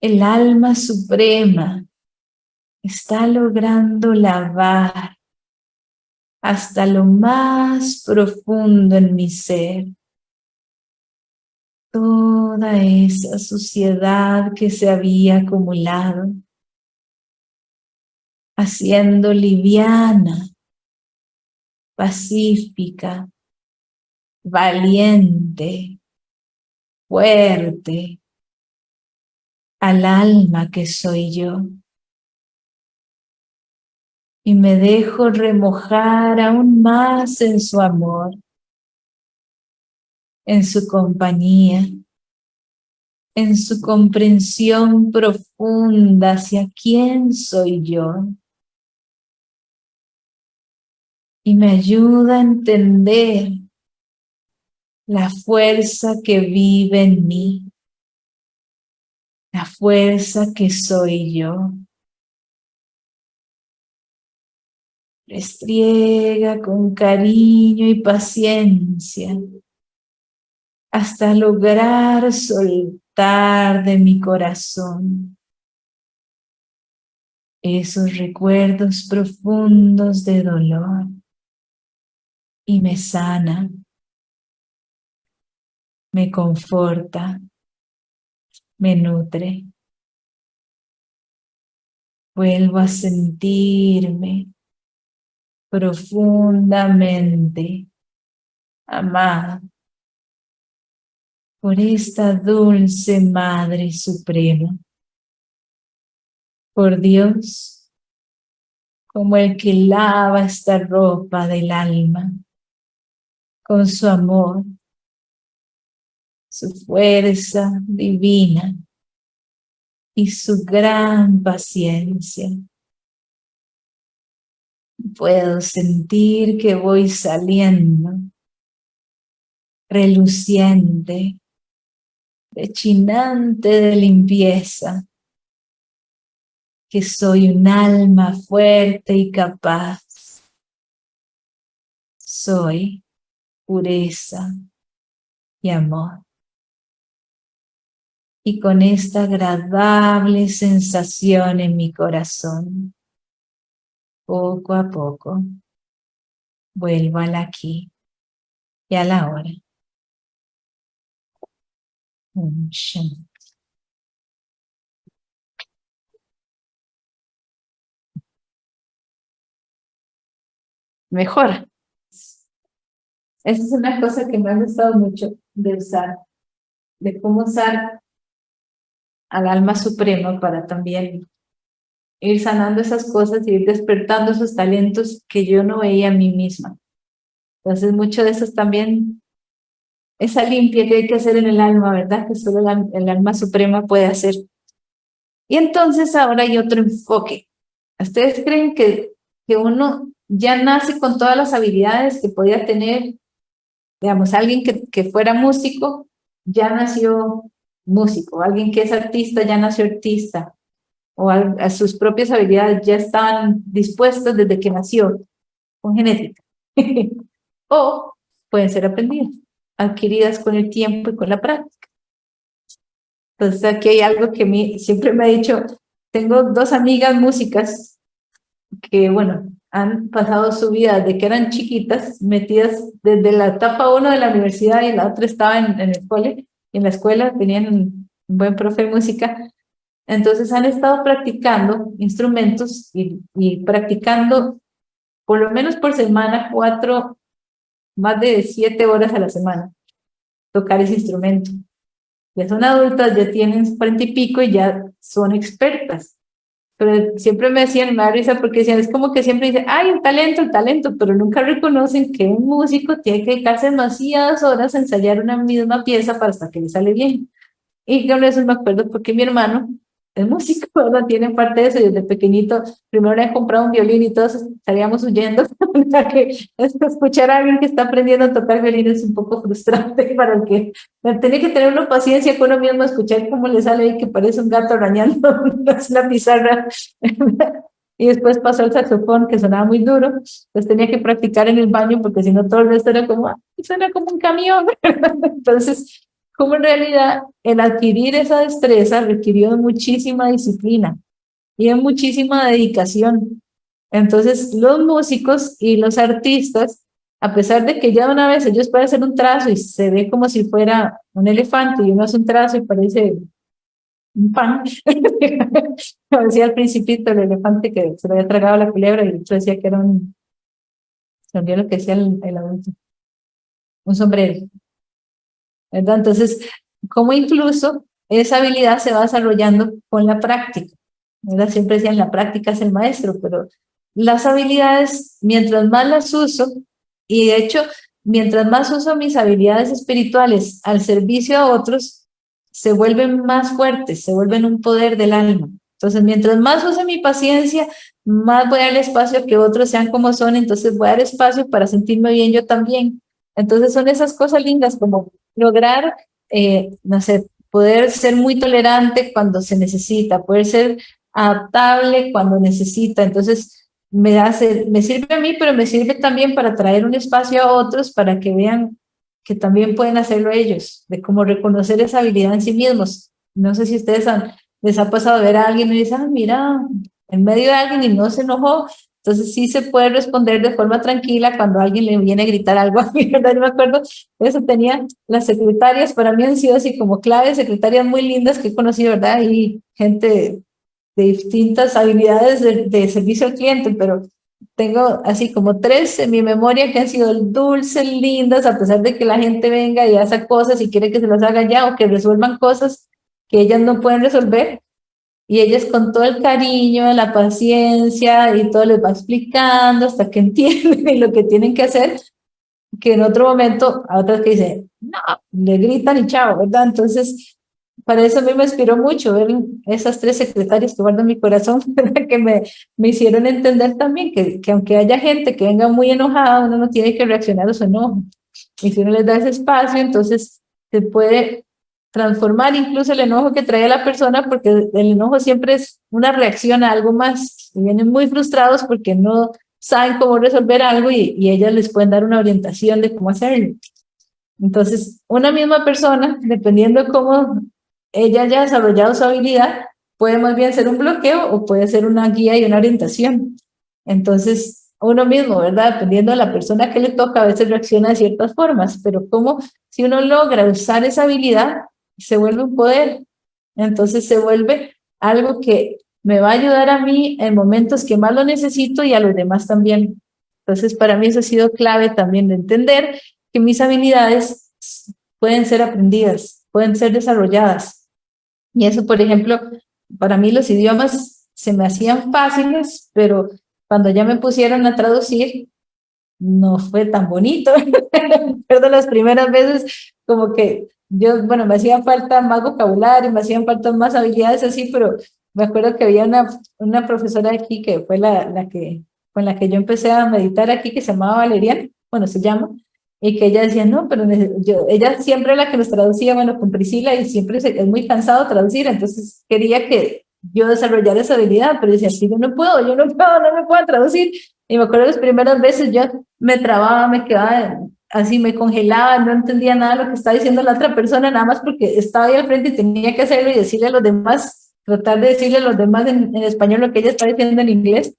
El alma suprema está logrando lavar hasta lo más profundo en mi ser toda esa suciedad que se había acumulado, haciendo liviana, pacífica, valiente, fuerte, al alma que soy yo y me dejo remojar aún más en su amor, en su compañía, en su comprensión profunda hacia quién soy yo. Y me ayuda a entender la fuerza que vive en mí, la fuerza que soy yo. Restriega con cariño y paciencia hasta lograr soltar de mi corazón esos recuerdos profundos de dolor y me sana, me conforta, me nutre. Vuelvo a sentirme profundamente amada por esta dulce Madre Suprema, por Dios, como el que lava esta ropa del alma, con su amor, su fuerza divina y su gran paciencia puedo sentir que voy saliendo, reluciente, rechinante de limpieza, que soy un alma fuerte y capaz. Soy pureza y amor. Y con esta agradable sensación en mi corazón, poco a poco, vuelvo al aquí y a la hora. Mejor. Esa es una cosa que me ha gustado mucho de usar, de cómo usar al alma suprema para también ir sanando esas cosas y ir despertando esos talentos que yo no veía a mí misma. Entonces, mucho de eso también, esa limpia que hay que hacer en el alma, ¿verdad? Que solo el alma suprema puede hacer. Y entonces ahora hay otro enfoque. ¿Ustedes creen que, que uno ya nace con todas las habilidades que podía tener? Digamos, alguien que, que fuera músico, ya nació músico. Alguien que es artista, ya nació artista o a, sus propias habilidades ya estaban dispuestas desde que nació, con genética. [laughs] o pueden ser aprendidas, adquiridas con el tiempo y con la práctica. Entonces aquí hay algo que mí siempre me ha dicho, tengo dos amigas músicas que, bueno, han pasado su vida de que eran chiquitas, metidas desde la etapa uno de la universidad y la otra estaba en, en el cole, en la escuela, tenían un buen profe de música, entonces han estado practicando instrumentos y, y practicando por lo menos por semana cuatro, más de siete horas a la semana, tocar ese instrumento. Ya son adultas, ya tienen cuarenta y pico y ya son expertas. Pero siempre me decían, me da risa porque decían, es como que siempre dicen, ay, el talento, el talento, pero nunca reconocen que un músico tiene que dedicarse demasiadas horas a ensayar una misma pieza para hasta que le sale bien. Y con eso me acuerdo porque mi hermano el músico, ¿verdad? Tiene parte de eso. Desde pequeñito, primero he comprado un violín y todos estaríamos huyendo. [laughs] escuchar a alguien que está aprendiendo a tocar violín es un poco frustrante [laughs] para el que tiene que tener una paciencia con uno mismo, escuchar cómo le sale ahí que parece un gato arañando [laughs] la pizarra. y después pasó el saxofón que sonaba muy duro, pues tenía que practicar en el baño porque si no todo el resto era como, suena como un camión. Entonces, como en realidad el adquirir esa destreza requirió de muchísima disciplina y de muchísima dedicación. Entonces, los músicos y los artistas, a pesar de que ya una vez ellos pueden hacer un trazo y se ve como si fuera un elefante y uno hace un trazo y parece un pan, [laughs] como decía al principito el elefante que se lo había tragado la culebra y el otro decía que era un, se lo que decía el, el adulto, un sombrero. Entonces, como incluso esa habilidad se va desarrollando con la práctica. ¿verdad? Siempre decían, la práctica es el maestro, pero las habilidades, mientras más las uso, y de hecho, mientras más uso mis habilidades espirituales al servicio a otros, se vuelven más fuertes, se vuelven un poder del alma. Entonces, mientras más use mi paciencia, más voy a dar espacio que otros sean como son, entonces voy a dar espacio para sentirme bien yo también. Entonces son esas cosas lindas como lograr, eh, no sé, poder ser muy tolerante cuando se necesita, poder ser adaptable cuando necesita. Entonces me, hace, me sirve a mí, pero me sirve también para traer un espacio a otros para que vean que también pueden hacerlo ellos, de cómo reconocer esa habilidad en sí mismos. No sé si ustedes han, les ha pasado ver a alguien y dicen, ah, mira, en medio de alguien y no se enojó, entonces sí se puede responder de forma tranquila cuando alguien le viene a gritar algo [laughs] a mí, ¿verdad? Yo me acuerdo, eso tenía las secretarias, para mí han sido así como claves, secretarias muy lindas que he conocido, ¿verdad? Y gente de distintas habilidades de, servicio al cliente, pero tengo así como tres en mi memoria que han sido dulces, lindas, a pesar de que la gente venga y haga cosas y quiere que se las haga ya o que resuelvan cosas que ellas no pueden resolver, y ellas con todo el cariño, la paciencia y todo les va explicando hasta que [laughs] entienden lo que tienen que hacer, que en otro momento a otras que dicen, no, le gritan y chao, ¿verdad? Entonces, para eso a mí me inspiró mucho ver esas tres secretarias que guardo en mi corazón, [laughs] que me, me hicieron entender también que, que aunque haya gente que venga muy enojada, uno no tiene que reaccionar a su enojo. Y si uno les da ese espacio, entonces se puede transformar incluso el enojo que trae la persona, porque el enojo siempre es una reacción a algo más, y vienen muy frustrados porque no saben cómo resolver algo y, y ellas les pueden dar una orientación de cómo hacerlo. Entonces, una misma persona, dependiendo de cómo ella haya desarrollado su habilidad, puede más bien ser un bloqueo o puede ser una guía y una orientación. Entonces, uno mismo, ¿verdad? Dependiendo de la persona que le toca, a veces reacciona de ciertas formas, pero como si uno logra usar esa habilidad, se vuelve un poder. Entonces se vuelve algo que me va a ayudar a mí en momentos que más lo necesito y a los demás también. Entonces para mí eso ha sido clave también de entender que mis habilidades pueden ser aprendidas, pueden ser desarrolladas. Y eso, por ejemplo, para mí los idiomas se me hacían fáciles, pero cuando ya me pusieron a traducir, no fue tan bonito. [laughs] Perdón, las primeras veces como que yo, bueno, me hacían falta más vocabulario, me hacían falta más habilidades así, pero me acuerdo que había una, una profesora aquí que fue la, la que, con la que yo empecé a meditar aquí, que se llamaba Valeria, bueno, se llama, y que ella decía, no, pero yo, ella siempre la que nos traducía, bueno, con Priscila, y siempre es muy cansado traducir, entonces quería que yo desarrollara esa habilidad, pero decía, sí, yo no puedo, yo no puedo, no me puedo traducir. Y me acuerdo las primeras veces yo me trababa, me quedaba así me congelaba, no entendía nada lo que estaba diciendo la otra persona, nada más porque estaba ahí al frente y tenía que hacerlo y decirle a los demás, tratar de decirle a los demás en, español lo que ella estaba diciendo en inglés.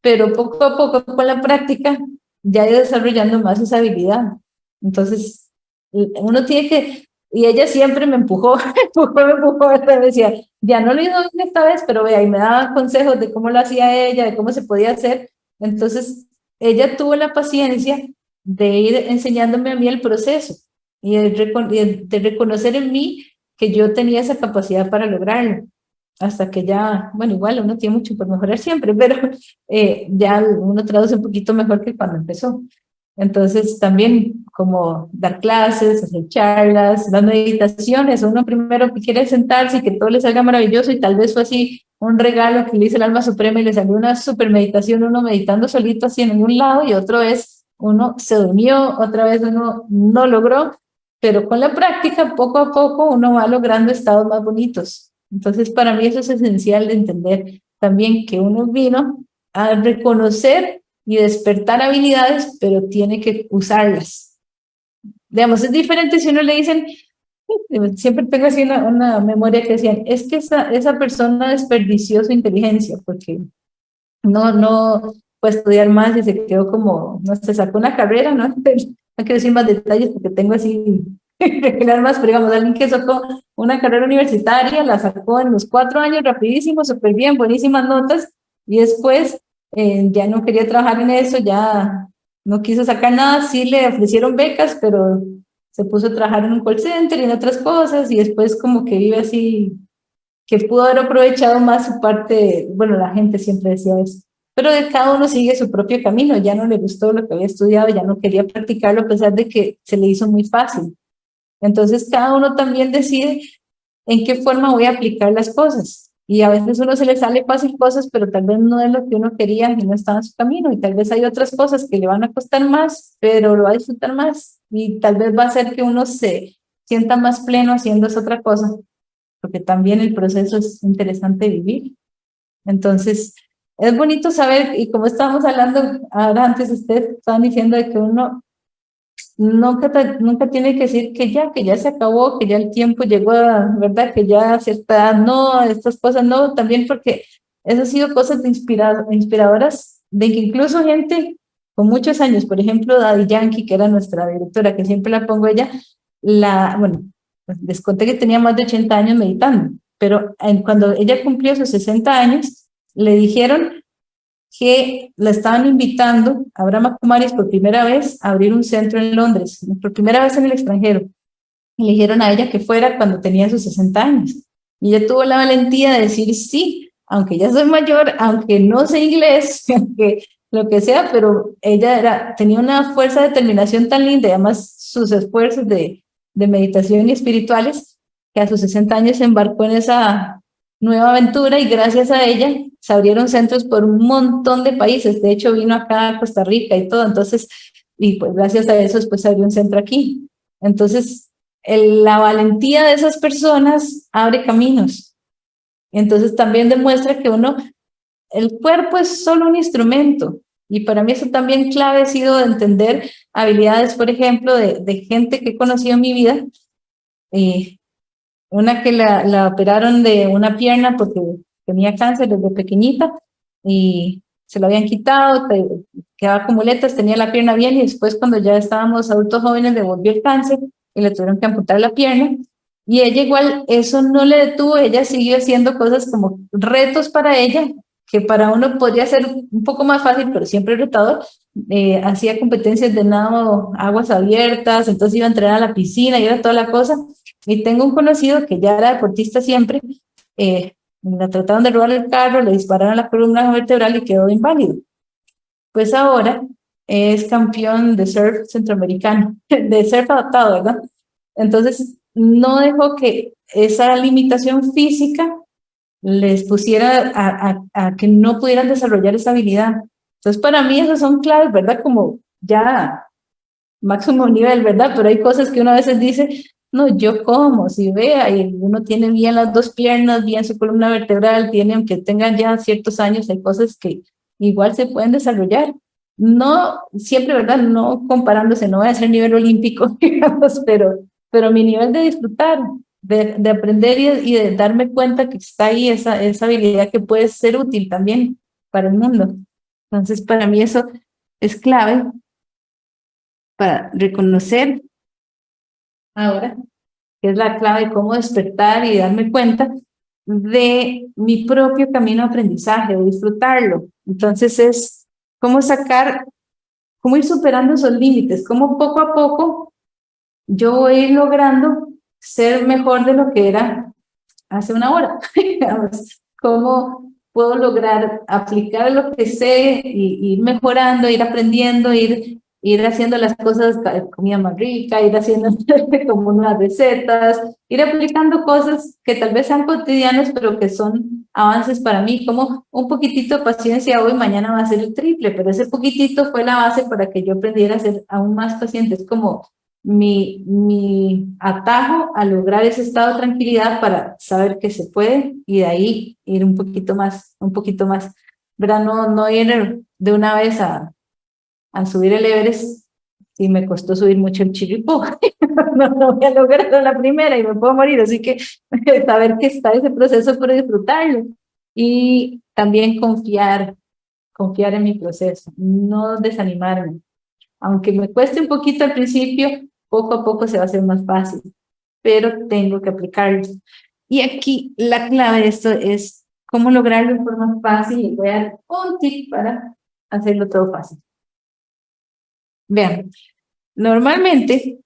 pero poco a poco con la práctica ya he desarrollando más esa habilidad. Entonces, uno tiene que, y ella siempre me empujó, [laughs] me empujó, me empujó, me decía, ya no lo hizo esta vez, pero vea, y me daba consejos de cómo lo hacía ella, de cómo se podía hacer. Entonces, ella tuvo la paciencia de ir enseñándome a mí el proceso y de, reconocer en mí que yo tenía esa capacidad para lograrlo hasta que ya, bueno, igual uno tiene mucho por mejorar siempre, pero eh, ya uno traduce un poquito mejor que cuando empezó. Entonces también como dar clases, hacer charlas, las meditaciones, uno primero quiere sentarse y que todo le salga maravilloso y tal vez fue así un regalo que le hizo el alma suprema y le salió una super meditación, uno meditando solito así en un lado y otro es uno se durmió, otra vez uno no logró, pero con la práctica poco a poco uno va logrando estados más bonitos. Entonces para mí eso es esencial de entender también que uno vino a reconocer y despertar habilidades, pero tiene que usarlas. Digamos, es diferente si uno le dicen, siempre tengo así una, memoria que decían, es que esa, esa persona desperdició su inteligencia porque no, no fue estudiar más y se quedó como, no se sacó una carrera, ¿no? [laughs] No quiero decir más detalles porque tengo así [laughs] más, pero digamos, alguien que sacó una carrera universitaria, la sacó en los cuatro años rapidísimo, súper bien, buenísimas notas, y después eh, ya no quería trabajar en eso, ya no quiso sacar nada, sí le ofrecieron becas, pero se puso a trabajar en un call center y en otras cosas, y después como que vive así, que pudo haber aprovechado más su parte, bueno, la gente siempre decía eso, pero de cada uno sigue su propio camino, ya no le gustó lo que había estudiado, ya no quería practicarlo a pesar de que se le hizo muy fácil. Entonces cada uno también decide en qué forma voy a aplicar las cosas. Y a veces uno se le sale fácil cosas, pero tal vez no es lo que uno quería y no está en su camino. Y tal vez hay otras cosas que le van a costar más, pero lo va a disfrutar más. Y tal vez va a hacer que uno se sienta más pleno haciendo esa otra cosa, porque también el proceso es interesante vivir. Entonces, es bonito saber, y como estábamos hablando ahora antes, ustedes estaban diciendo de que uno nunca, nunca tiene que decir que ya, que ya se acabó, que ya el tiempo llegó, ¿verdad? Que ya cierta, no, estas cosas no, también porque eso ha sido cosas de inspiradoras, de que incluso gente con muchos años, por ejemplo, Daddy Yankee, que era nuestra directora, que siempre la pongo ella, la, bueno, les conté que tenía más de 80 años meditando, pero cuando ella cumplió sus 60 años, le dijeron que la estaban invitando a Brahma Kumaris por primera vez a abrir un centro en Londres, por primera vez en el extranjero. Le dijeron a ella que fuera cuando tenía sus 60 años. Y ella tuvo la valentía de decir sí, aunque ya soy mayor, aunque no sé inglés, [laughs] aunque lo que sea, pero ella tenía una fuerza de determinación tan linda, y además sus esfuerzos de, de meditación y espirituales, que a sus 60 años se embarcó en esa nueva aventura y gracias a ella se abrieron centros por un montón de países. De hecho, vino acá a Costa Rica y todo. Entonces, y pues gracias a eso se abrió un centro aquí. Entonces, la valentía de esas personas abre caminos. Entonces también demuestra que uno, el cuerpo es solo un instrumento. Y para mí eso también clave ha sido de entender habilidades, por ejemplo, de, de gente que he conocido en mi vida, eh, una que la, operaron de una pierna porque tenía cáncer desde pequeñita y se lo habían quitado, quedaba con muletas, tenía la pierna bien y después cuando ya estábamos adultos jóvenes le volvió el cáncer y le tuvieron que amputar la pierna. Y ella igual, eso no le detuvo, ella siguió haciendo cosas como retos para ella, que para uno podría ser un poco más fácil, pero siempre retador. Eh, hacía competencias de nado, aguas abiertas, entonces iba a entrenar a la piscina, iba a toda la cosa. Y tengo un conocido que ya era deportista siempre, eh, la trataron de robar el carro, le dispararon la columna vertebral y quedó inválido. Pues ahora es campeón de surf centroamericano, [laughs] de surf adaptado, ¿verdad? Entonces, no dejó que esa limitación física les pusiera a, a, que no pudieran desarrollar esa habilidad. Entonces, para mí esas son claves, ¿verdad? Como ya máximo nivel, ¿verdad? Pero hay cosas que uno a veces dice, no, yo como, si vea, y uno tiene bien las dos piernas, bien su columna vertebral, tiene, aunque tengan ya ciertos años, hay cosas que igual se pueden desarrollar. No, siempre, ¿verdad? No comparándose, no voy a ser nivel olímpico, [laughs] digamos, pero, pero mi nivel de disfrutar, de, de aprender y de, darme cuenta que está ahí esa, esa habilidad que puede ser útil también para el mundo. Entonces, para mí eso es clave para reconocer ahora, que es la clave de cómo despertar y darme cuenta de mi propio camino de aprendizaje, de disfrutarlo. Entonces es cómo sacar, cómo ir superando esos límites, cómo poco a poco yo voy logrando ser mejor de lo que era hace una hora. [laughs] cómo puedo lograr aplicar lo que sé y ir mejorando, ir aprendiendo, ir ir haciendo las cosas, comida más rica, ir haciendo [laughs] como unas recetas, ir aplicando cosas que tal vez sean cotidianos, pero que son avances para mí, como un poquitito de paciencia hoy, mañana va a ser el triple, pero ese poquitito fue la base para que yo aprendiera a ser aún más paciente, es como mi, mi atajo a lograr ese estado de tranquilidad para saber que se puede y de ahí ir un poquito más, un poquito más, ¿verdad? No, no ir de una vez a a subir el Everest y me costó subir mucho el chiripó. [laughs] no, no voy a lograr la primera y me puedo morir, así que [laughs] saber que está ese proceso para disfrutarlo. Y también confiar, confiar en mi proceso, no desanimarme. Aunque me cueste un poquito al principio, poco a poco se va a hacer más fácil, pero tengo que aplicarlo. Y aquí la clave de esto es cómo lograrlo de forma fácil y voy a dar un tip para hacerlo todo fácil. Vean, normalmente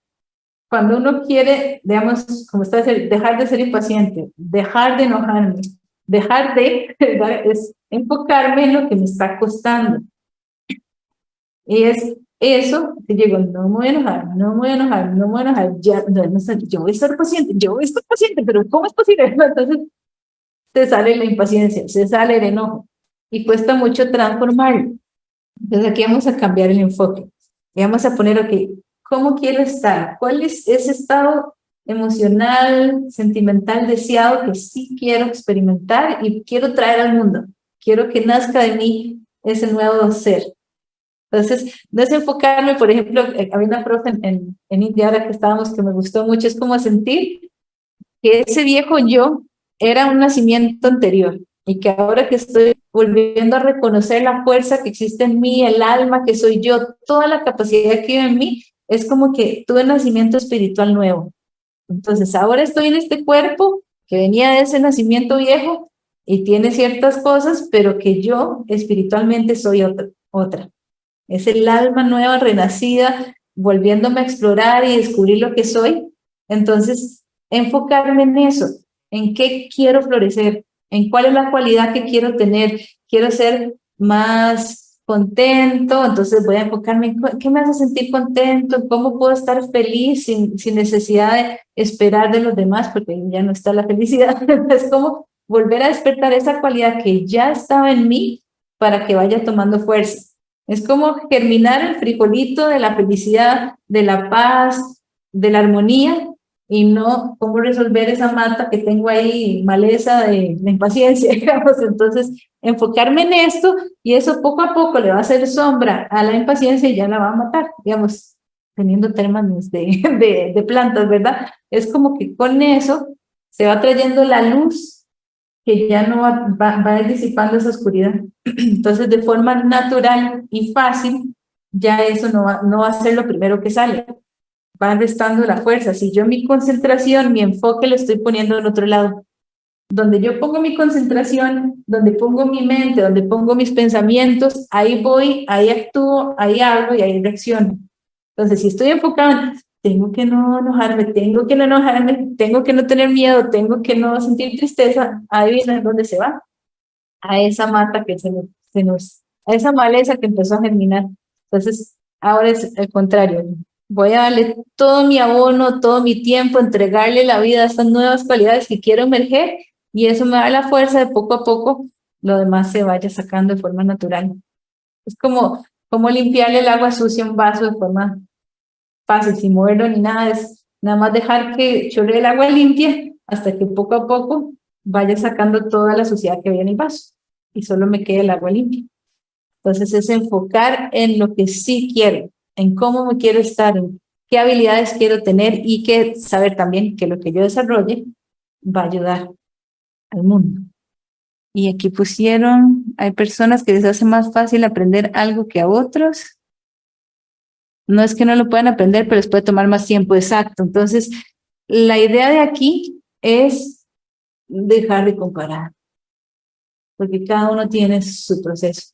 cuando uno quiere, digamos, como está dejar de ser impaciente, dejar de enojarme, dejar de, [laughs] es enfocarme en lo que me está costando. Y es eso que llego, no me voy a enojar, no me voy a enojar, no me voy a enojar, ya, no, yo voy a estar paciente, yo voy a estar paciente, pero ¿cómo es posible? [laughs] Entonces se sale la impaciencia, se sale el enojo y cuesta mucho transformarlo. Entonces aquí vamos a cambiar el enfoque. Y vamos a poner, ok, ¿cómo quiero estar? ¿Cuál es ese estado emocional, sentimental, deseado que sí quiero experimentar y quiero traer al mundo? Quiero que nazca de mí ese nuevo ser. Entonces, no es enfocarme, por ejemplo, eh, había una profe en, en, India ahora que estábamos que me gustó mucho, es como sentir que ese viejo yo era un nacimiento anterior y que ahora que estoy volviendo a reconocer la fuerza que existe en mí, el alma que soy yo, toda la capacidad que hay en mí, es como que tuve nacimiento espiritual nuevo. Entonces ahora estoy en este cuerpo que venía de ese nacimiento viejo y tiene ciertas cosas, pero que yo espiritualmente soy otra. otra. Es el alma nueva, renacida, volviéndome a explorar y descubrir lo que soy. Entonces, enfocarme en eso, en qué quiero florecer, en cuál es la cualidad que quiero tener. Quiero ser más contento, entonces voy a enfocarme en qué me hace sentir contento, cómo puedo estar feliz sin, necesidad de esperar de los demás, porque ya no está la felicidad. [laughs] es como volver a despertar esa cualidad que ya estaba en mí para que vaya tomando fuerza. Es como germinar el frijolito de la felicidad, de la paz, de la armonía, y no cómo resolver esa mata que tengo ahí, maleza de, impaciencia, [laughs] digamos. Entonces, enfocarme en esto y eso poco a poco le va a hacer sombra a la impaciencia y ya la va a matar, digamos, teniendo términos de, [laughs] de, de plantas, ¿verdad? Es como que con eso se va trayendo la luz que ya no va, va, va disipando esa oscuridad. [clears throat] Entonces, de forma natural y fácil, ya eso no va, no va a ser lo primero que sale van restando la fuerza. Si yo mi concentración, mi enfoque lo estoy poniendo en otro lado, donde yo pongo mi concentración, donde pongo mi mente, donde pongo mis pensamientos, ahí voy, ahí actúo, ahí hablo y ahí reacciono. Entonces, si estoy enfocado, tengo que no enojarme, tengo que no enojarme, tengo que no tener miedo, tengo que no sentir tristeza, ahí viene donde se va, a esa mata que se nos, se nos, a esa maleza que empezó a germinar. Entonces, ahora es el contrario, voy a darle todo mi abono, todo mi tiempo, entregarle la vida a estas nuevas cualidades que quiero emerger y eso me da la fuerza de poco a poco lo demás se vaya sacando de forma natural. Es como, como limpiarle el agua sucia a un vaso de forma fácil, sin moverlo ni nada, es nada más dejar que chorre el agua limpia hasta que poco a poco vaya sacando toda la suciedad que había en el vaso y solo me quede el agua limpia. Entonces es enfocar en lo que sí quiero, en cómo me quiero estar, en qué habilidades quiero tener y que saber también que lo que yo desarrolle va a ayudar al mundo. Y aquí pusieron, Hay personas que les hace más fácil aprender algo que a otros. No es que no lo puedan aprender, pero les puede tomar más tiempo, exacto. Entonces, la idea de aquí es dejar de comparar, porque cada uno tiene su proceso.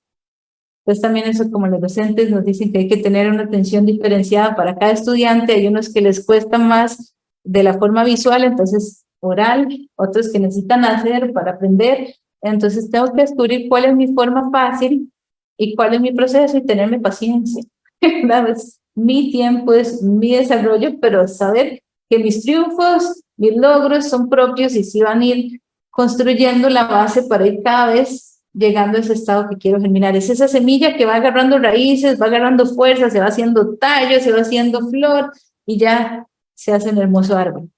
Entonces también eso como los docentes nos dicen que hay que tener una atención diferenciada para cada estudiante, hay unos que les cuesta más de la forma visual, entonces oral, otros que necesitan hacer para aprender, entonces tengo que descubrir cuál es mi forma fácil y cuál es mi proceso y tenerme paciencia. [laughs] mi tiempo, es mi desarrollo, pero saber que mis triunfos, mis logros son propios y si van a ir construyendo la base para ir cada vez llegando a ese estado que quiero germinar. Es esa semilla que va agarrando raíces, va agarrando fuerza, se va haciendo tallo, se va haciendo flor y ya se hace un hermoso árbol.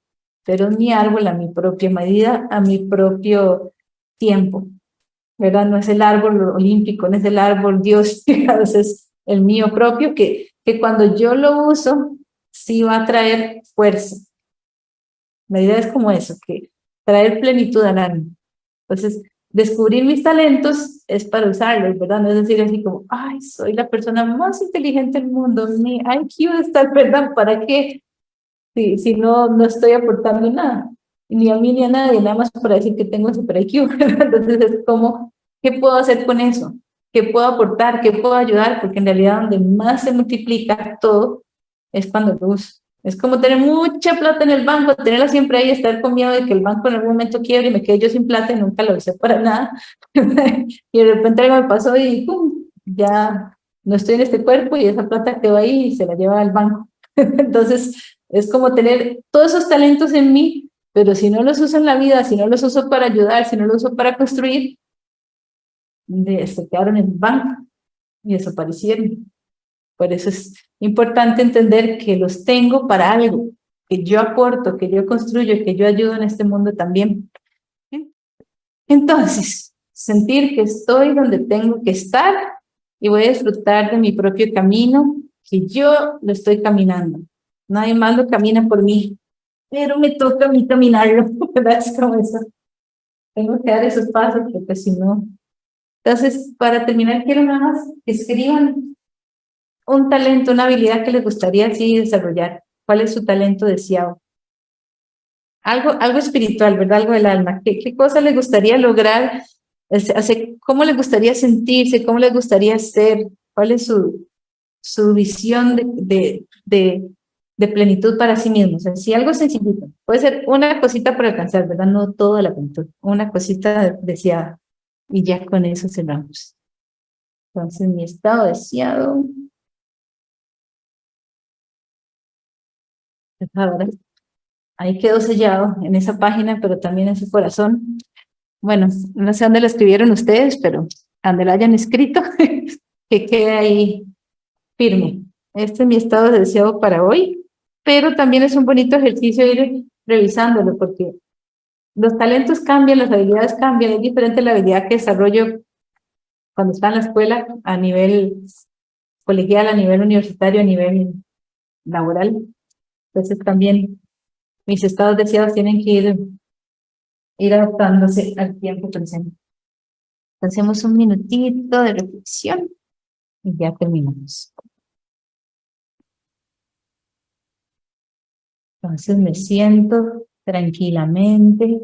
Pero mi árbol a mi propia medida, a mi propio tiempo. ¿Verdad? No es el árbol olímpico, no es el árbol Dios, [laughs] es el mío propio que, que cuando yo lo uso, sí va a traer fuerza. La idea es como eso, que traer plenitud al alma. Entonces, descubrir mis talentos es para usarlos, ¿verdad? No es decir así como, ay, soy la persona más inteligente del mundo, mi IQ está, [laughs] ¿verdad? ¿Para qué? Si, si no, no estoy aportando nada, ni a mí ni a nadie, nada más para decir que tengo super IQ, [laughs] Entonces es como, ¿qué puedo hacer con eso? ¿Qué puedo aportar? ¿Qué puedo ayudar? Porque en realidad donde más se multiplica todo es cuando lo uso. Es como tener mucha plata en el banco, tenerla siempre ahí, estar con miedo de que el banco en algún momento quiebre y me quede yo sin plata y nunca lo hice para nada. [laughs] y de repente algo me pasó y ya no estoy en este cuerpo y esa plata quedó ahí y se la lleva al banco. [laughs] Entonces, es como tener todos esos talentos en mí, pero si no los uso en la vida, si no los uso para ayudar, si no los uso para construir, se quedaron en el banco y desaparecieron. Por eso es importante entender que los tengo para algo, que yo aporto, que yo construyo, que yo ayudo en este mundo también. Entonces, sentir que estoy donde tengo que estar y voy a disfrutar de mi propio camino, que yo lo estoy caminando. Nadie más lo camina por mí, pero me toca a mí caminarlo, [laughs] ¿verdad? Es como eso. Tengo que dar esos pasos porque si no... Entonces, para terminar, quiero nada más que escriban un talento, una habilidad que les gustaría así desarrollar. ¿Cuál es su talento deseado? Algo, algo espiritual, ¿verdad? Algo del alma. ¿Qué, qué cosa les gustaría lograr? ¿Cómo les gustaría sentirse? ¿Cómo les gustaría ser? ¿Cuál es su, su visión de, de, de, plenitud para sí mismos? Si algo sencillito. Puede ser una cosita para alcanzar, ¿verdad? No toda la plenitud. Una cosita deseada. Y ya con eso cerramos. Entonces, mi estado deseado Ahí quedó sellado en esa página, pero también en su corazón. Bueno, no sé dónde lo escribieron ustedes, pero donde lo hayan escrito, [laughs] que quede ahí firme. Este es mi estado de deseo para hoy, pero también es un bonito ejercicio ir revisándolo, porque los talentos cambian, las habilidades cambian, es diferente la habilidad que desarrollo cuando está en la escuela a nivel colegial, a nivel universitario, a nivel laboral. Entonces también mis estados deseados tienen que ir, ir adaptándose al tiempo presente. Hacemos un minutito de reflexión y ya terminamos. Entonces me siento tranquilamente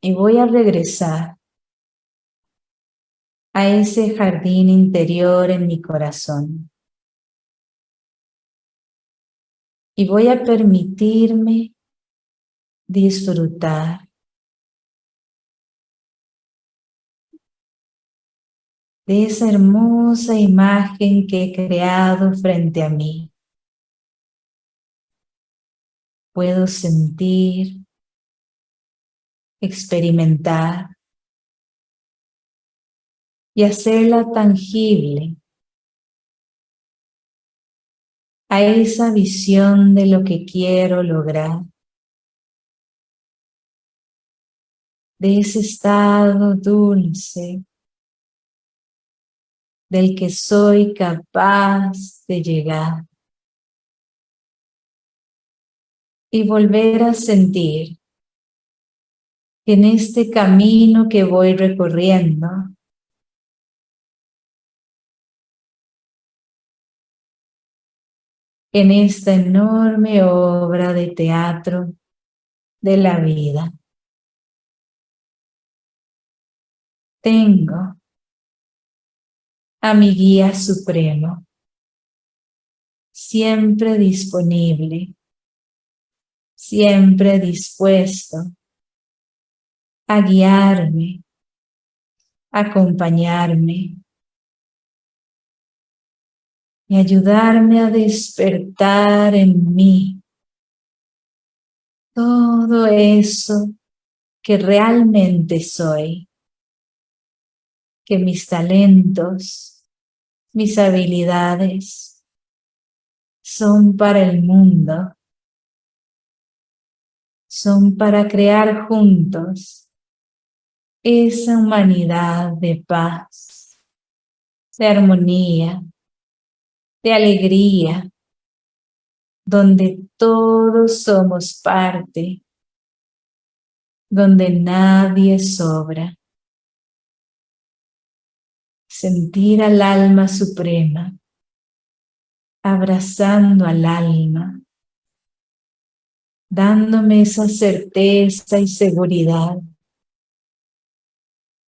y voy a regresar a ese jardín interior en mi corazón. y voy a permitirme disfrutar de esa hermosa imagen que he creado frente a mí. Puedo sentir, experimentar y hacerla tangible a esa visión de lo que quiero lograr, de ese estado dulce del que soy capaz de llegar y volver a sentir en este camino que voy recorriendo, en esta enorme obra de teatro de la vida. Tengo a mi guía supremo, siempre disponible, siempre dispuesto a guiarme, acompañarme y ayudarme a despertar en mí todo eso que realmente soy, que mis talentos, mis habilidades son para el mundo, son para crear juntos esa humanidad de paz, de armonía, de alegría, donde todos somos parte, donde nadie sobra. Sentir al alma suprema, abrazando al alma, dándome esa certeza y seguridad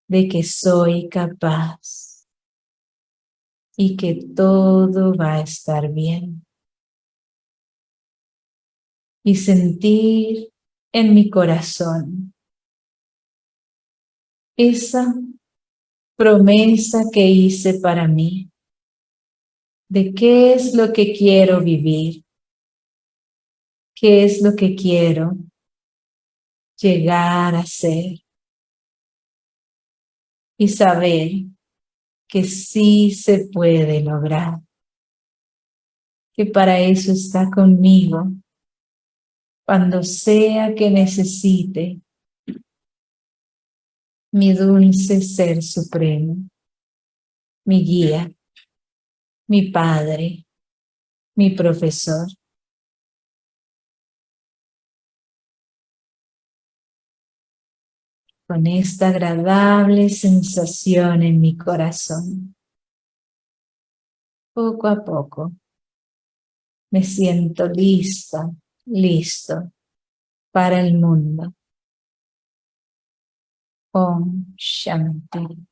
de que soy capaz y que todo va a estar bien. Y sentir en mi corazón esa promesa que hice para mí de qué es lo que quiero vivir, qué es lo que quiero llegar a ser y saber que sí se puede lograr, que para eso está conmigo cuando sea que necesite mi dulce Ser Supremo, mi guía, mi Padre, mi profesor. Con esta agradable sensación en mi corazón. Poco a poco me siento lista, listo para el mundo. Om Shanti.